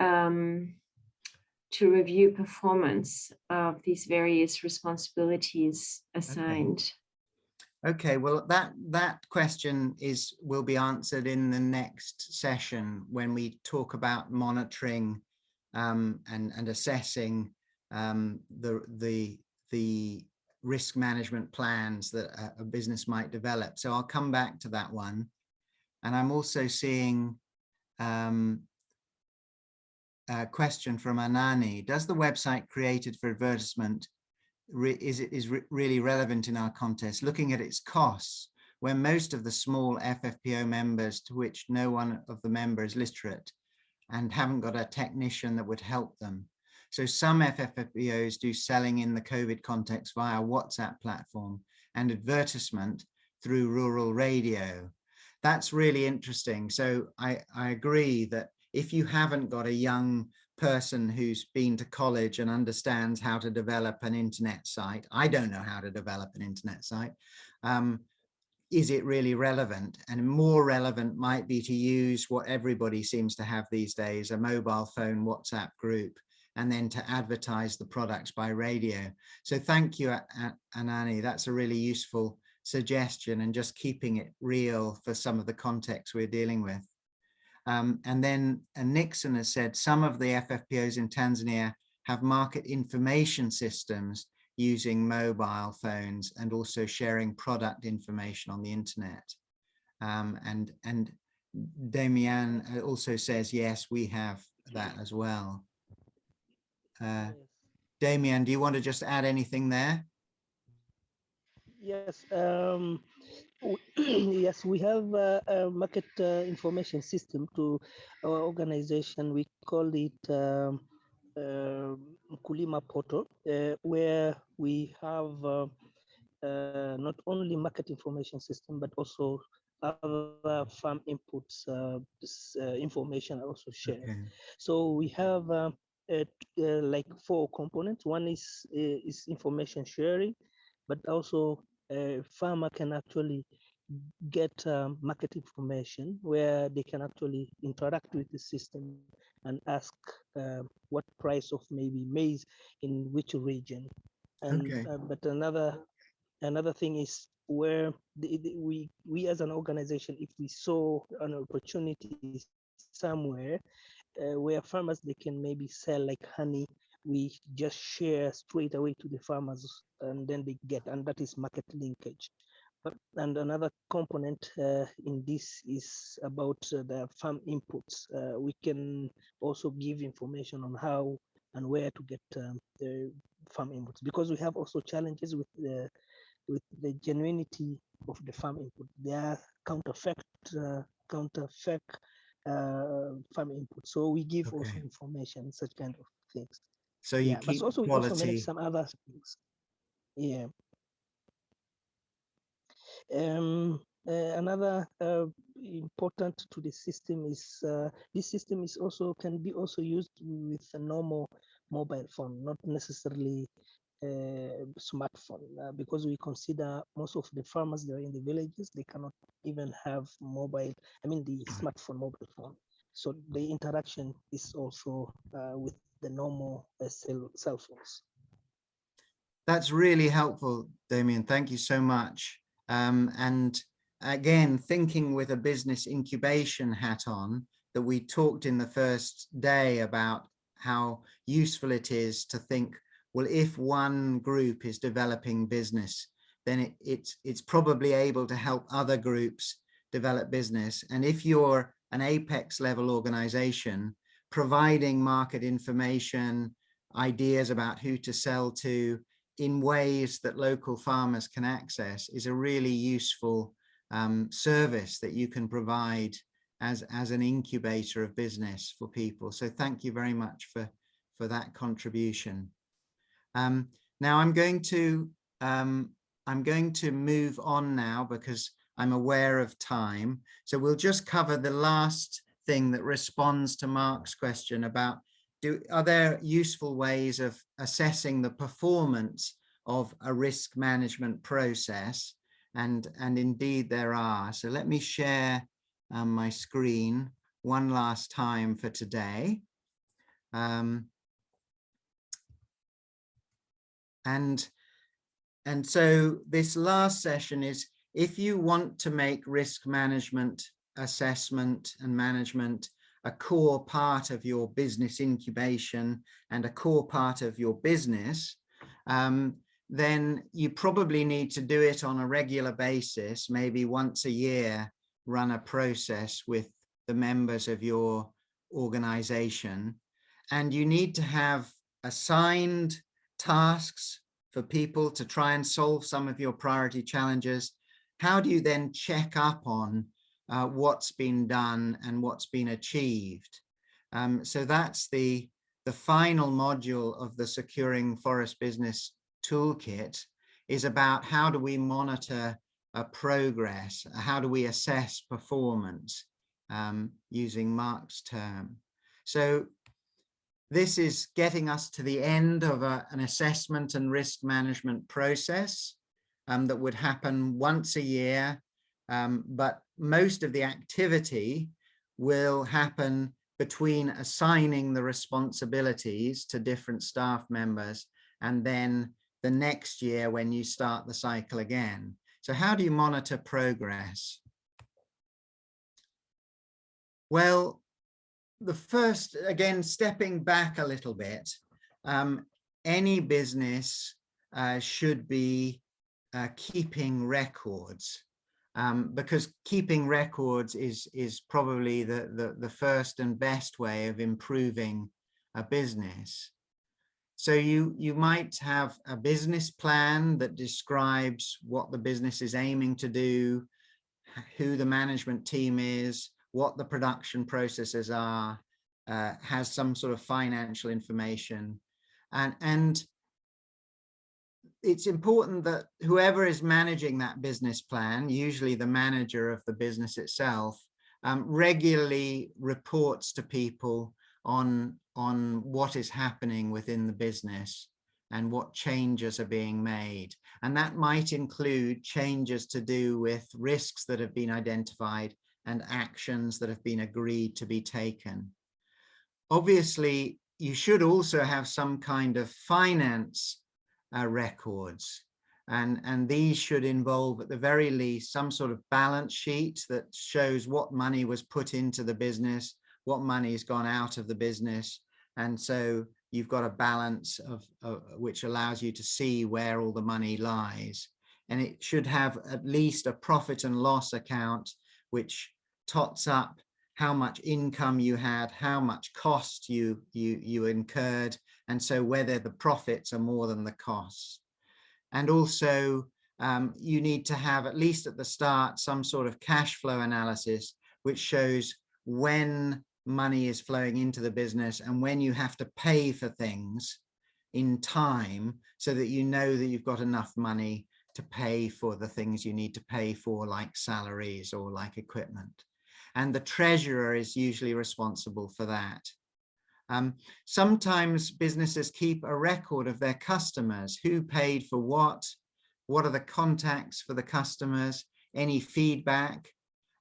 um, to review performance of these various responsibilities assigned. Okay, well, that that question is will be answered in the next session when we talk about monitoring um, and and assessing um, the the the risk management plans that a, a business might develop. So I'll come back to that one, and I'm also seeing um, a question from Anani. Does the website created for advertisement is it is re really relevant in our contest, looking at its costs, where most of the small FFPO members to which no one of the members is literate and haven't got a technician that would help them. So some FFPOs do selling in the COVID context via WhatsApp platform and advertisement through rural radio. That's really interesting. So I, I agree that if you haven't got a young person who's been to college and understands how to develop an internet site. I don't know how to develop an internet site. Um, is it really relevant? And more relevant might be to use what everybody seems to have these days, a mobile phone WhatsApp group, and then to advertise the products by radio. So thank you, Anani. That's a really useful suggestion and just keeping it real for some of the context we're dealing with. Um, and then uh, Nixon has said some of the FFPOs in Tanzania have market information systems using mobile phones and also sharing product information on the internet. Um, and, and Damian also says, yes, we have that as well. Uh, Damian, do you want to just add anything there? Yes, um, yes, we have a, a market uh, information system to our organization. We call it um, uh, Kulima Portal, uh, where we have uh, uh, not only market information system, but also other farm inputs uh, uh, information are also shared. Okay. So we have uh, uh, uh, like four components. One is uh, is information sharing, but also a farmer can actually get um, market information where they can actually interact with the system and ask uh, what price of maybe maize in which region. And Okay. uh, but another another thing is where the, the- we we as an organization, if we saw an opportunity somewhere uh, where farmers they can maybe sell like honey we just share straight away to the farmers and then they get and that is market linkage but and another component uh, in this is about uh, the farm inputs uh, we can also give information on how and where to get um, the farm inputs because we have also challenges with the with the genuinity of the farm input they are counterfeit uh, counterfeit uh, farm input. So we give also information, such kind of things. So you yeah, but keep also we also quality. manage some other things. Yeah. Um, uh, another uh, important to the system is uh, this system is also can be also used with a normal mobile phone, not necessarily uh, smartphone, uh, because we consider most of the farmers that are in the villages they cannot even have mobile. I mean the smartphone mobile phone. So the interaction is also uh, with the normal uh, cell, phones. That's really helpful, Damien. Thank you so much. Um, and again, thinking with a business incubation hat on, that we talked in the first day about how useful it is to think, well, if one group is developing business, then it, it's, it's probably able to help other groups develop business. And if you're an apex level organization, providing market information, ideas about who to sell to, in ways that local farmers can access is a really useful um, service that you can provide as, as an incubator of business for people. So thank you very much for, for that contribution. Um, now I'm going to um, I'm going to move on now because I'm aware of time. So we'll just cover the last thing that responds to Mark's question about do, are there useful ways of assessing the performance of a risk management process? And, and indeed there are. So let me share um, my screen one last time for today. Um, and, and so this last session is if you want to make risk management assessment and management a core part of your business incubation and a core part of your business, um, then you probably need to do it on a regular basis, maybe once a year, run a process with the members of your organization. And you need to have assigned tasks for people to try and solve some of your priority challenges. How do you then check up on uh, what's been done and what's been achieved. Um, so that's the, the final module of the Securing Forest Business Toolkit is about how do we monitor uh, progress, how do we assess performance um, using Mark's term. So this is getting us to the end of a, an assessment and risk management process um, that would happen once a year um, but most of the activity will happen between assigning the responsibilities to different staff members and then the next year when you start the cycle again. So how do you monitor progress? Well, the first, again, stepping back a little bit, um, any business uh, should be uh, keeping records um, because keeping records is, is probably the, the, the first and best way of improving a business. So you, you might have a business plan that describes what the business is aiming to do, who the management team is, what the production processes are, uh, has some sort of financial information. And, and it's important that whoever is managing that business plan, usually the manager of the business itself, um, regularly reports to people on, on what is happening within the business and what changes are being made. And that might include changes to do with risks that have been identified and actions that have been agreed to be taken. Obviously, you should also have some kind of finance uh, records. And, and these should involve at the very least some sort of balance sheet that shows what money was put into the business, what money has gone out of the business. And so you've got a balance of, of which allows you to see where all the money lies. And it should have at least a profit and loss account, which tots up how much income you had, how much cost you, you, you incurred, and so whether the profits are more than the costs. And also um, you need to have at least at the start some sort of cash flow analysis which shows when money is flowing into the business and when you have to pay for things in time so that you know that you've got enough money to pay for the things you need to pay for like salaries or like equipment and the treasurer is usually responsible for that. Um, sometimes businesses keep a record of their customers, who paid for what, what are the contacts for the customers, any feedback,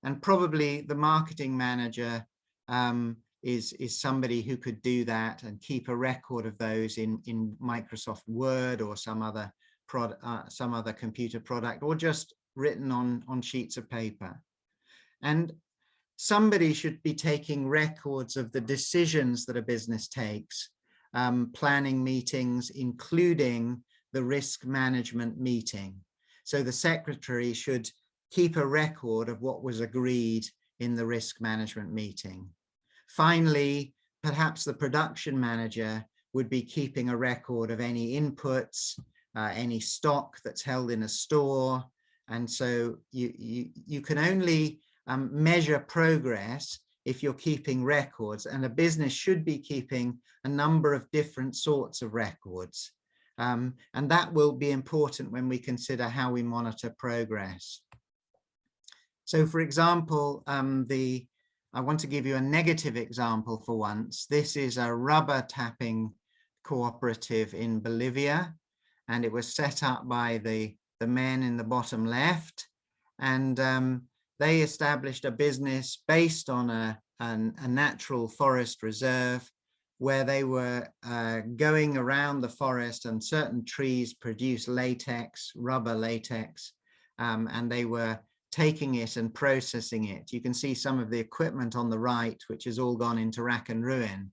and probably the marketing manager um, is, is somebody who could do that and keep a record of those in, in Microsoft Word or some other product, uh, some other computer product, or just written on, on sheets of paper. And somebody should be taking records of the decisions that a business takes, um, planning meetings, including the risk management meeting. So the secretary should keep a record of what was agreed in the risk management meeting. Finally, perhaps the production manager would be keeping a record of any inputs, uh, any stock that's held in a store. And so you, you, you can only um, measure progress if you're keeping records and a business should be keeping a number of different sorts of records. Um, and that will be important when we consider how we monitor progress. So for example, um, the I want to give you a negative example for once. This is a rubber tapping cooperative in Bolivia, and it was set up by the, the men in the bottom left. And um, they established a business based on a, an, a natural forest reserve where they were uh, going around the forest and certain trees produce latex, rubber latex, um, and they were taking it and processing it. You can see some of the equipment on the right, which has all gone into rack and ruin.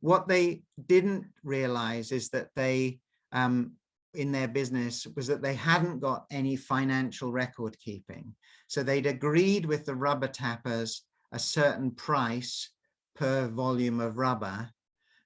What they didn't realize is that they, um, in their business, was that they hadn't got any financial record keeping. So they'd agreed with the rubber tappers a certain price per volume of rubber,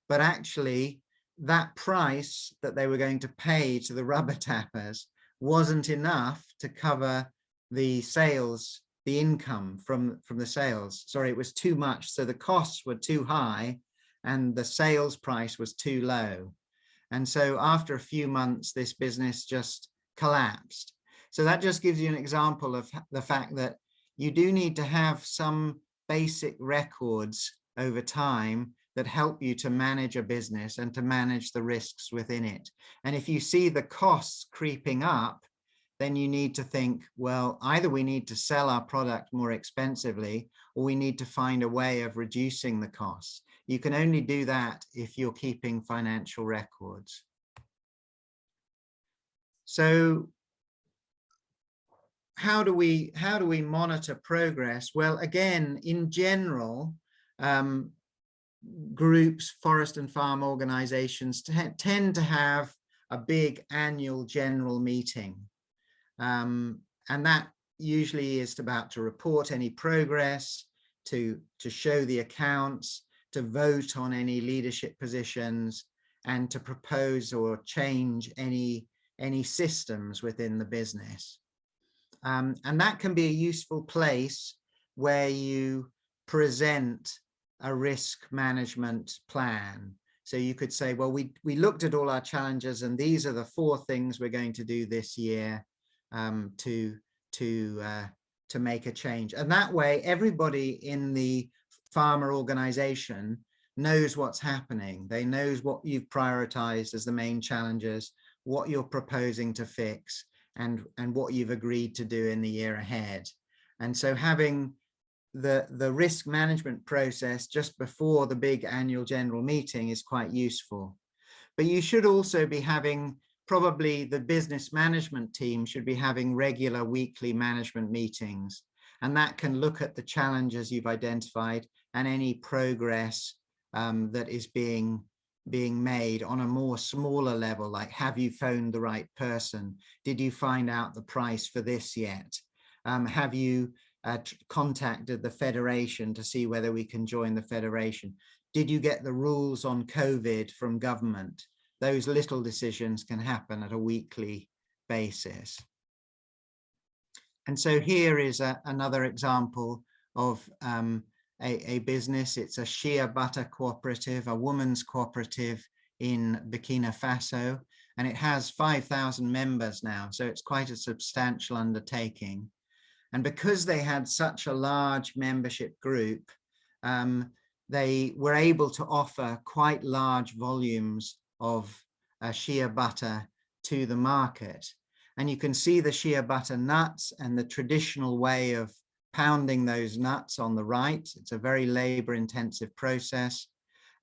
but actually that price that they were going to pay to the rubber tappers wasn't enough to cover the sales, the income from, from the sales. Sorry, it was too much. So the costs were too high and the sales price was too low. And so after a few months, this business just collapsed. So that just gives you an example of the fact that you do need to have some basic records over time that help you to manage a business and to manage the risks within it. And if you see the costs creeping up, then you need to think, well, either we need to sell our product more expensively, or we need to find a way of reducing the costs. You can only do that if you're keeping financial records. So how do we how do we monitor progress? Well, again, in general, um, groups, forest and farm organizations tend to have a big annual general meeting. Um, and that usually is about to report any progress, to, to show the accounts, to vote on any leadership positions, and to propose or change any, any systems within the business. Um, and that can be a useful place where you present a risk management plan. So you could say, well, we, we looked at all our challenges and these are the four things we're going to do this year um, to, to, uh, to make a change. And that way, everybody in the farmer organization knows what's happening. They knows what you've prioritized as the main challenges, what you're proposing to fix, and, and what you've agreed to do in the year ahead. And so having the, the risk management process just before the big annual general meeting is quite useful. But you should also be having probably the business management team should be having regular weekly management meetings. And that can look at the challenges you've identified and any progress um, that is being being made on a more smaller level, like have you phoned the right person? Did you find out the price for this yet? Um, have you uh, contacted the Federation to see whether we can join the Federation? Did you get the rules on COVID from government? Those little decisions can happen at a weekly basis. And so here is a, another example of um, a, a, business. It's a shea butter cooperative, a woman's cooperative in Burkina Faso, and it has 5,000 members now. So it's quite a substantial undertaking. And because they had such a large membership group, um, they were able to offer quite large volumes of uh, shea butter to the market. And you can see the shea butter nuts and the traditional way of pounding those nuts on the right. It's a very labor intensive process.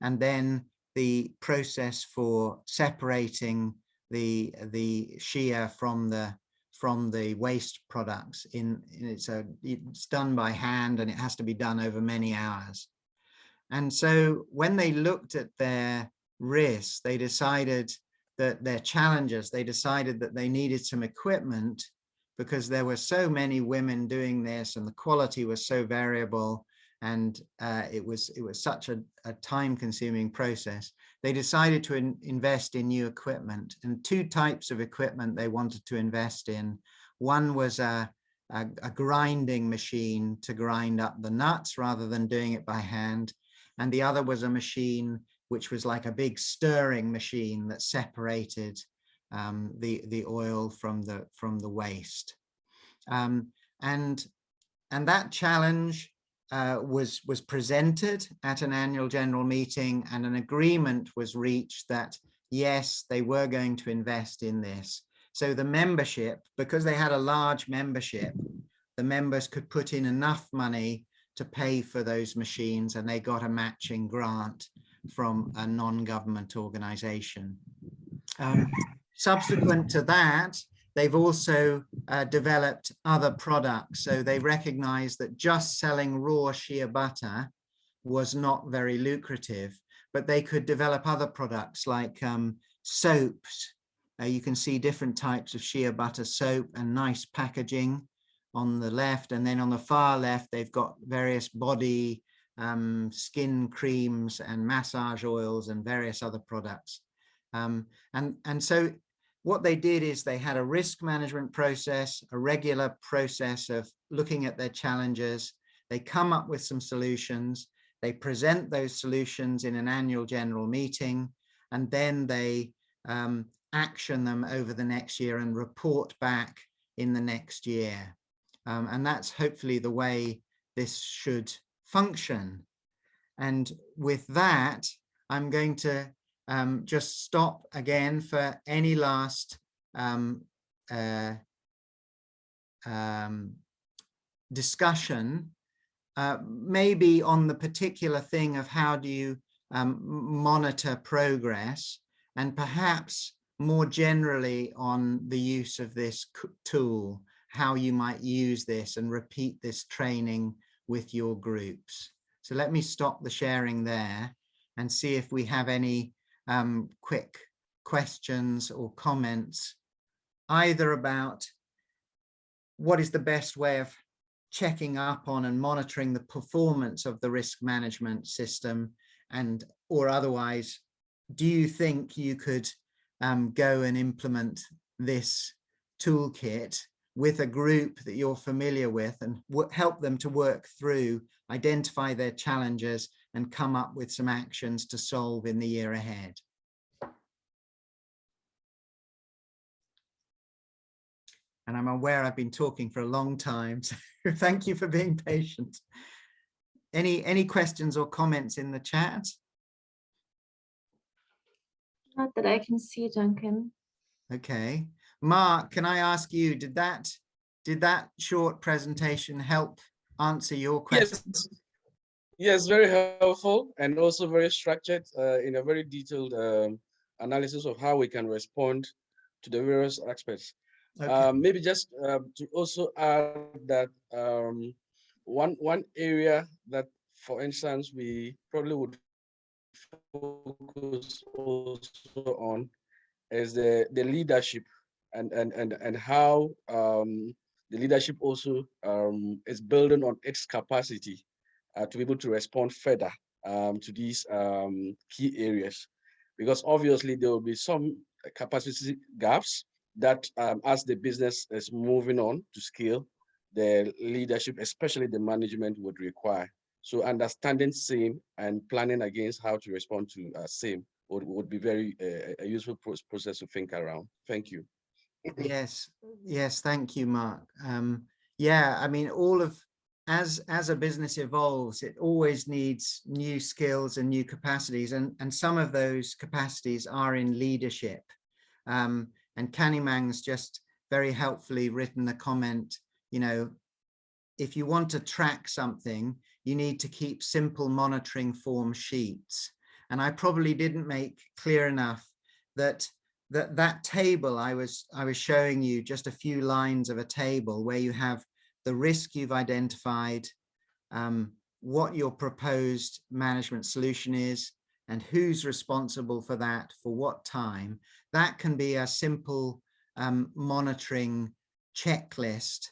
And then the process for separating the, the shea from the from the waste products in, in it's a it's done by hand and it has to be done over many hours. And so when they looked at their risks, they decided that their challenges, they decided that they needed some equipment because there were so many women doing this and the quality was so variable and uh, it was it was such a, a time consuming process. They decided to in, invest in new equipment and two types of equipment they wanted to invest in. One was a, a, a grinding machine to grind up the nuts rather than doing it by hand. And the other was a machine which was like a big stirring machine that separated um, the the oil from the from the waste. Um, and and that challenge uh, was was presented at an annual general meeting and an agreement was reached that yes they were going to invest in this so the membership because they had a large membership the members could put in enough money to pay for those machines and they got a matching grant from a non-government organization. Um, subsequent to that, they've also uh, developed other products. So they recognize that just selling raw shea butter was not very lucrative, but they could develop other products like um, soaps. Uh, you can see different types of shea butter soap and nice packaging on the left. And then on the far left, they've got various body um, skin creams and massage oils and various other products. Um, and, and so what they did is they had a risk management process, a regular process of looking at their challenges. They come up with some solutions. They present those solutions in an annual general meeting, and then they um, action them over the next year and report back in the next year. Um, and that's hopefully the way this should function. And with that, I'm going to um, just stop again for any last um, uh, um, discussion, uh, maybe on the particular thing of how do you um, monitor progress and perhaps more generally on the use of this tool, how you might use this and repeat this training with your groups. So let me stop the sharing there and see if we have any um, quick questions or comments, either about what is the best way of checking up on and monitoring the performance of the risk management system and or otherwise do you think you could um, go and implement this toolkit with a group that you're familiar with and help them to work through identify their challenges and come up with some actions to solve in the year ahead and I'm aware I've been talking for a long time, so thank you for being patient. Any, any questions or comments in the chat? Not that I can see, Duncan. Okay. Mark, can I ask you, did that, did that short presentation help answer your question? Yes, yes very helpful and also very structured uh, in a very detailed um, analysis of how we can respond to the various aspects. Okay. Um, maybe just uh, to also add that um, one one area that, for instance, we probably would focus also on is the the leadership and and and and how um, the leadership also um, is building on its capacity uh, to be able to respond further um, to these um, key areas, because obviously there will be some capacity gaps that um, as the business is moving on to scale, the leadership, especially the management would require. So understanding same and planning against how to respond to uh, same would, would be very uh, a useful process to think around. Thank you. Yes, yes, thank you, Mark. Um, yeah, I mean, all of, as as a business evolves, it always needs new skills and new capacities, and, and some of those capacities are in leadership. Um, and Kanimang's just very helpfully written a comment, you know, if you want to track something, you need to keep simple monitoring form sheets. And I probably didn't make clear enough that that that table I was I was showing you just a few lines of a table where you have the risk you've identified, um, what your proposed management solution is, and who's responsible for that for what time. That can be a simple um, monitoring checklist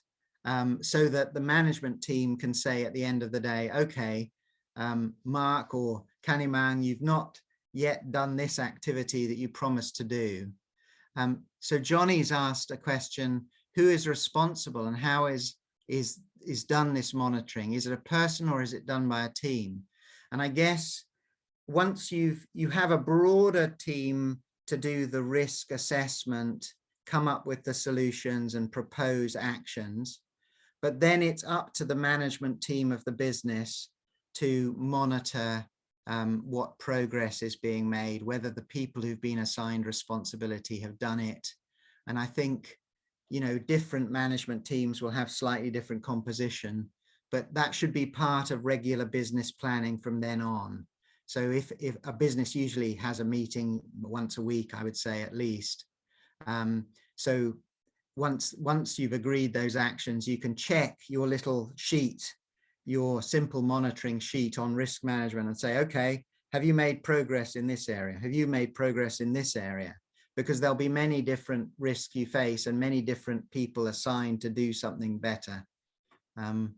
um, so that the management team can say at the end of the day, okay, um, Mark or Kanimang, you've not yet done this activity that you promised to do. Um, so Johnny's asked a question, who is responsible and how is, is, is done this monitoring? Is it a person or is it done by a team? And I guess once you've, you have a broader team to do the risk assessment, come up with the solutions and propose actions. But then it's up to the management team of the business to monitor um, what progress is being made, whether the people who've been assigned responsibility have done it. And I think, you know, different management teams will have slightly different composition, but that should be part of regular business planning from then on. So if, if a business usually has a meeting once a week, I would say at least. Um, so once, once you've agreed those actions, you can check your little sheet, your simple monitoring sheet on risk management and say, okay, have you made progress in this area? Have you made progress in this area? Because there'll be many different risks you face and many different people assigned to do something better. Um,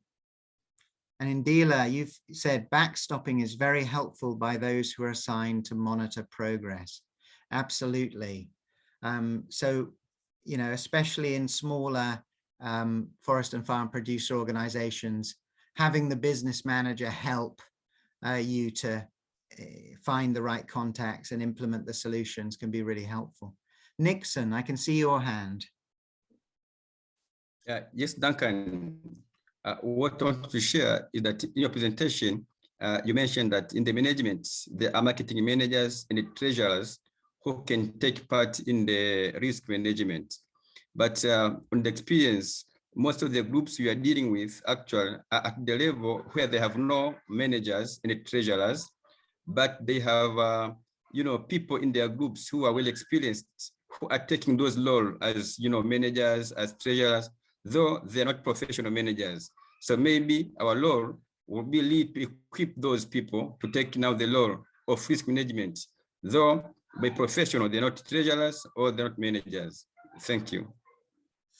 and Indila, you've said backstopping is very helpful by those who are assigned to monitor progress. Absolutely. Um, so, you know, especially in smaller um, forest and farm producer organizations, having the business manager help uh, you to uh, find the right contacts and implement the solutions can be really helpful. Nixon, I can see your hand. Yeah, yes, Duncan uh, what I want to share is that in your presentation, uh, you mentioned that in the management, there are marketing managers and the treasurers who can take part in the risk management. But uh, on the experience, most of the groups we are dealing with actually are at the level where they have no managers and treasurers, but they have, uh, you know, people in their groups who are well experienced, who are taking those roles as, you know, managers, as treasurers, though they're not professional managers. So maybe our law will be lead to equip those people to take now the law of risk management, though by professional, they're not treasurers or they're not managers. Thank you.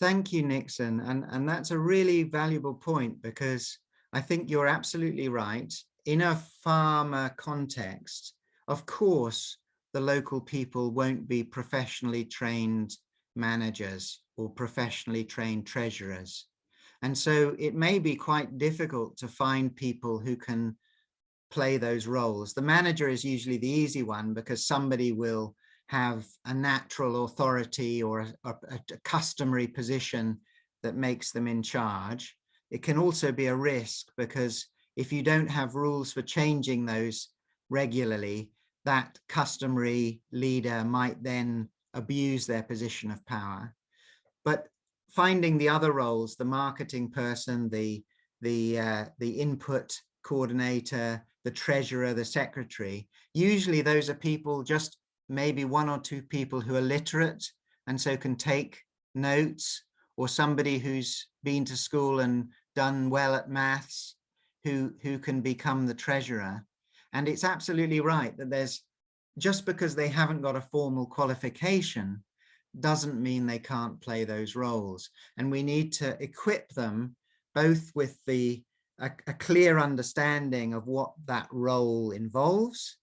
Thank you, Nixon. And, and that's a really valuable point because I think you're absolutely right. In a farmer context, of course, the local people won't be professionally trained managers or professionally trained treasurers. And so it may be quite difficult to find people who can play those roles. The manager is usually the easy one because somebody will have a natural authority or a, a, a customary position that makes them in charge. It can also be a risk because if you don't have rules for changing those regularly, that customary leader might then abuse their position of power. But finding the other roles, the marketing person, the, the, uh, the input coordinator, the treasurer, the secretary, usually those are people, just maybe one or two people who are literate and so can take notes or somebody who's been to school and done well at maths who, who can become the treasurer. And it's absolutely right that there's just because they haven't got a formal qualification doesn't mean they can't play those roles. And we need to equip them both with the a, a clear understanding of what that role involves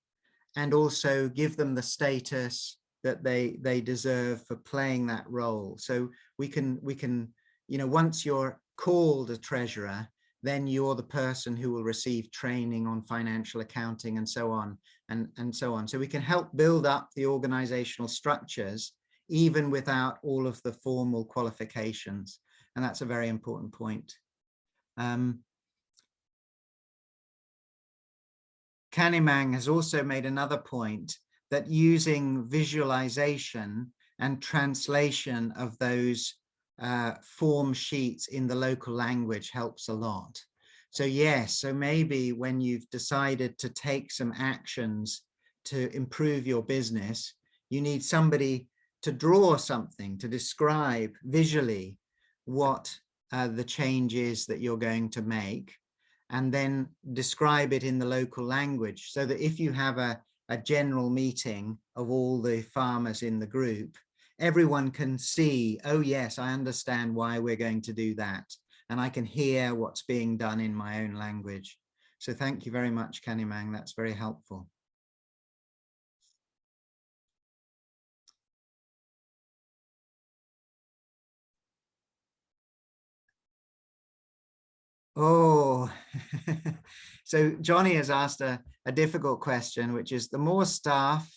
and also give them the status that they they deserve for playing that role. So we can we can, you know, once you're called a treasurer, then you're the person who will receive training on financial accounting and so on and, and so on. So we can help build up the organizational structures even without all of the formal qualifications. And that's a very important point. Um, Kanimang has also made another point that using visualization and translation of those uh, form sheets in the local language helps a lot. So yes, so maybe when you've decided to take some actions to improve your business, you need somebody to draw something, to describe visually what uh, the change is that you're going to make, and then describe it in the local language so that if you have a, a general meeting of all the farmers in the group, everyone can see, oh yes, I understand why we're going to do that. And I can hear what's being done in my own language. So thank you very much, Kanimang. That's very helpful. Oh, so Johnny has asked a, a difficult question, which is the more staff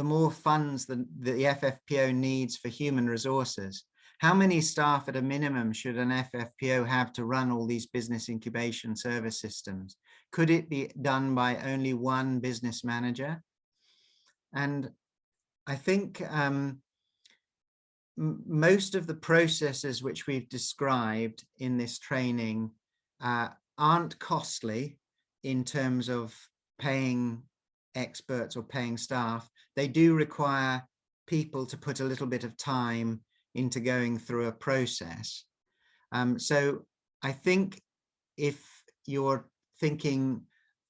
the more funds the, the FFPO needs for human resources. How many staff at a minimum should an FFPO have to run all these business incubation service systems? Could it be done by only one business manager? And I think um, most of the processes which we've described in this training uh, aren't costly in terms of paying experts or paying staff, they do require people to put a little bit of time into going through a process. Um, so I think if you're thinking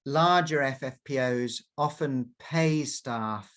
larger FFPOs often pay staff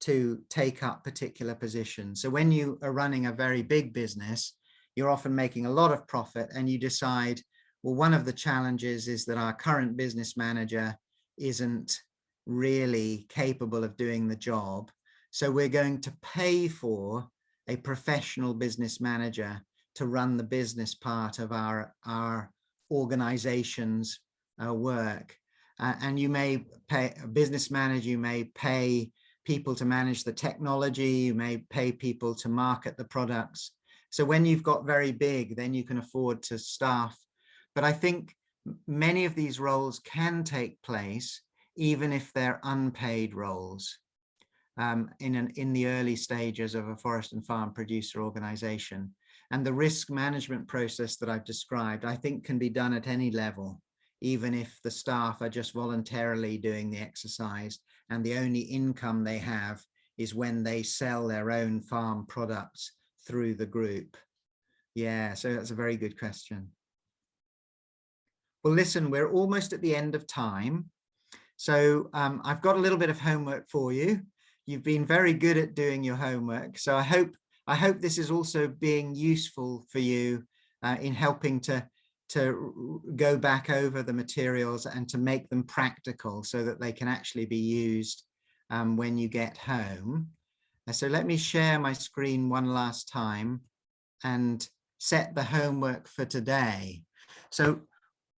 to take up particular positions. So when you are running a very big business, you're often making a lot of profit and you decide, well, one of the challenges is that our current business manager isn't really capable of doing the job. So we're going to pay for a professional business manager to run the business part of our, our organization's uh, work. Uh, and you may pay a business manager, you may pay people to manage the technology, you may pay people to market the products. So when you've got very big, then you can afford to staff. But I think many of these roles can take place even if they're unpaid roles um, in, an, in the early stages of a forest and farm producer organization. And the risk management process that I've described, I think can be done at any level, even if the staff are just voluntarily doing the exercise and the only income they have is when they sell their own farm products through the group. Yeah, so that's a very good question. Well, listen, we're almost at the end of time. So um, I've got a little bit of homework for you. You've been very good at doing your homework. So I hope I hope this is also being useful for you uh, in helping to, to go back over the materials and to make them practical so that they can actually be used um, when you get home. Uh, so let me share my screen one last time and set the homework for today. So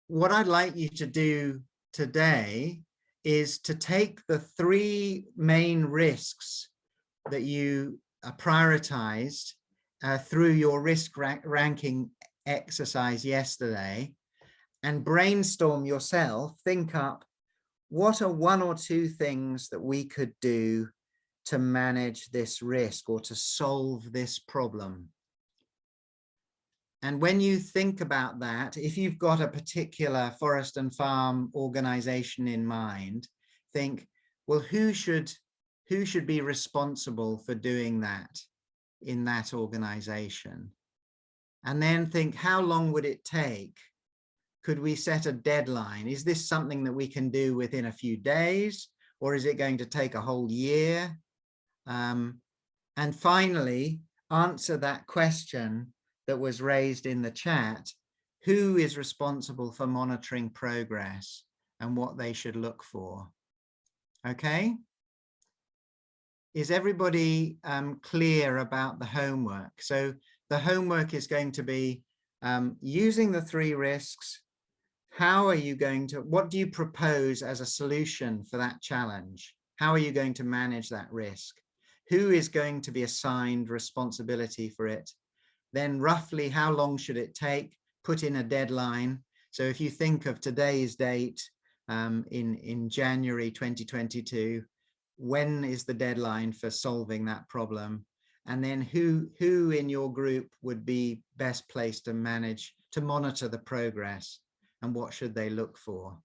what I'd like you to do today is to take the three main risks that you uh, prioritized uh, through your risk ra ranking exercise yesterday and brainstorm yourself, think up what are one or two things that we could do to manage this risk or to solve this problem. And when you think about that, if you've got a particular forest and farm organization in mind, think, well, who should, who should be responsible for doing that in that organization? And then think, how long would it take? Could we set a deadline? Is this something that we can do within a few days? Or is it going to take a whole year? Um, and finally, answer that question that was raised in the chat, who is responsible for monitoring progress and what they should look for. Okay. Is everybody um, clear about the homework? So the homework is going to be um, using the three risks. How are you going to, what do you propose as a solution for that challenge? How are you going to manage that risk? Who is going to be assigned responsibility for it? Then roughly how long should it take? Put in a deadline. So if you think of today's date um, in, in January 2022, when is the deadline for solving that problem? And then who, who in your group would be best placed to manage, to monitor the progress and what should they look for?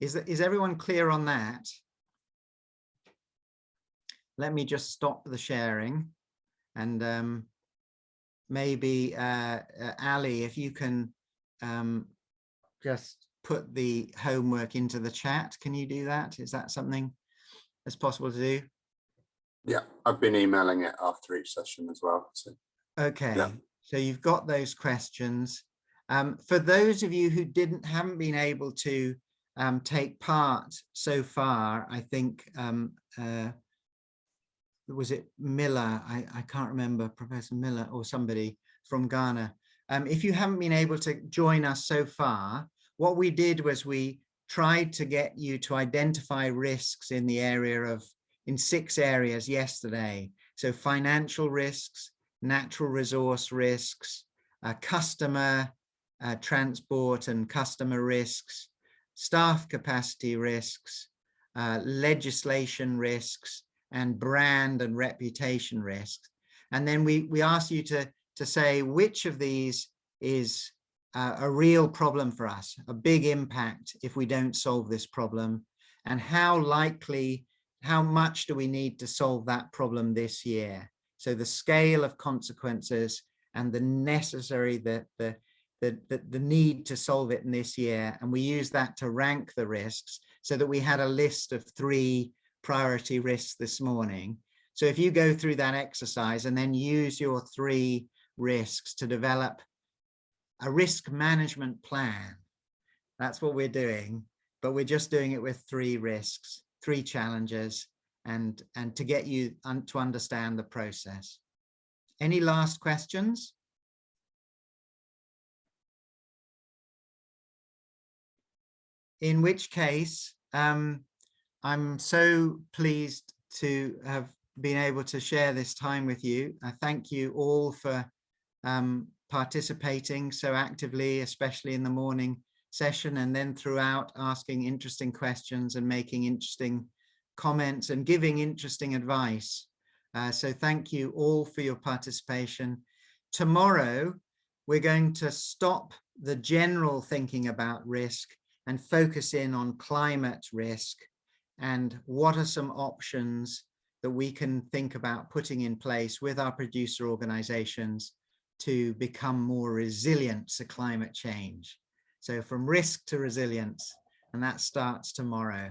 Is, is everyone clear on that? Let me just stop the sharing and um, maybe uh, uh, Ali, if you can um, just put the homework into the chat, can you do that? Is that something that's possible to do? Yeah, I've been emailing it after each session as well. So. Okay, yeah. so you've got those questions. Um, for those of you who didn't haven't been able to um, take part so far, I think um, uh, was it Miller? I, I can't remember, Professor Miller or somebody from Ghana. Um, if you haven't been able to join us so far, what we did was we tried to get you to identify risks in the area of, in six areas yesterday. So financial risks, natural resource risks, uh, customer uh, transport and customer risks, staff capacity risks, uh, legislation risks, and brand and reputation risks. And then we, we ask you to, to say which of these is uh, a real problem for us, a big impact if we don't solve this problem, and how likely, how much do we need to solve that problem this year? So the scale of consequences and the necessary, the, the, the, the, the need to solve it in this year. And we use that to rank the risks so that we had a list of three priority risks this morning. So if you go through that exercise and then use your three risks to develop a risk management plan, that's what we're doing, but we're just doing it with three risks, three challenges, and, and to get you un to understand the process. Any last questions? In which case, um, I'm so pleased to have been able to share this time with you. I thank you all for um, participating so actively, especially in the morning session and then throughout asking interesting questions and making interesting comments and giving interesting advice. Uh, so thank you all for your participation. Tomorrow, we're going to stop the general thinking about risk and focus in on climate risk and what are some options that we can think about putting in place with our producer organizations to become more resilient to climate change. So from risk to resilience, and that starts tomorrow.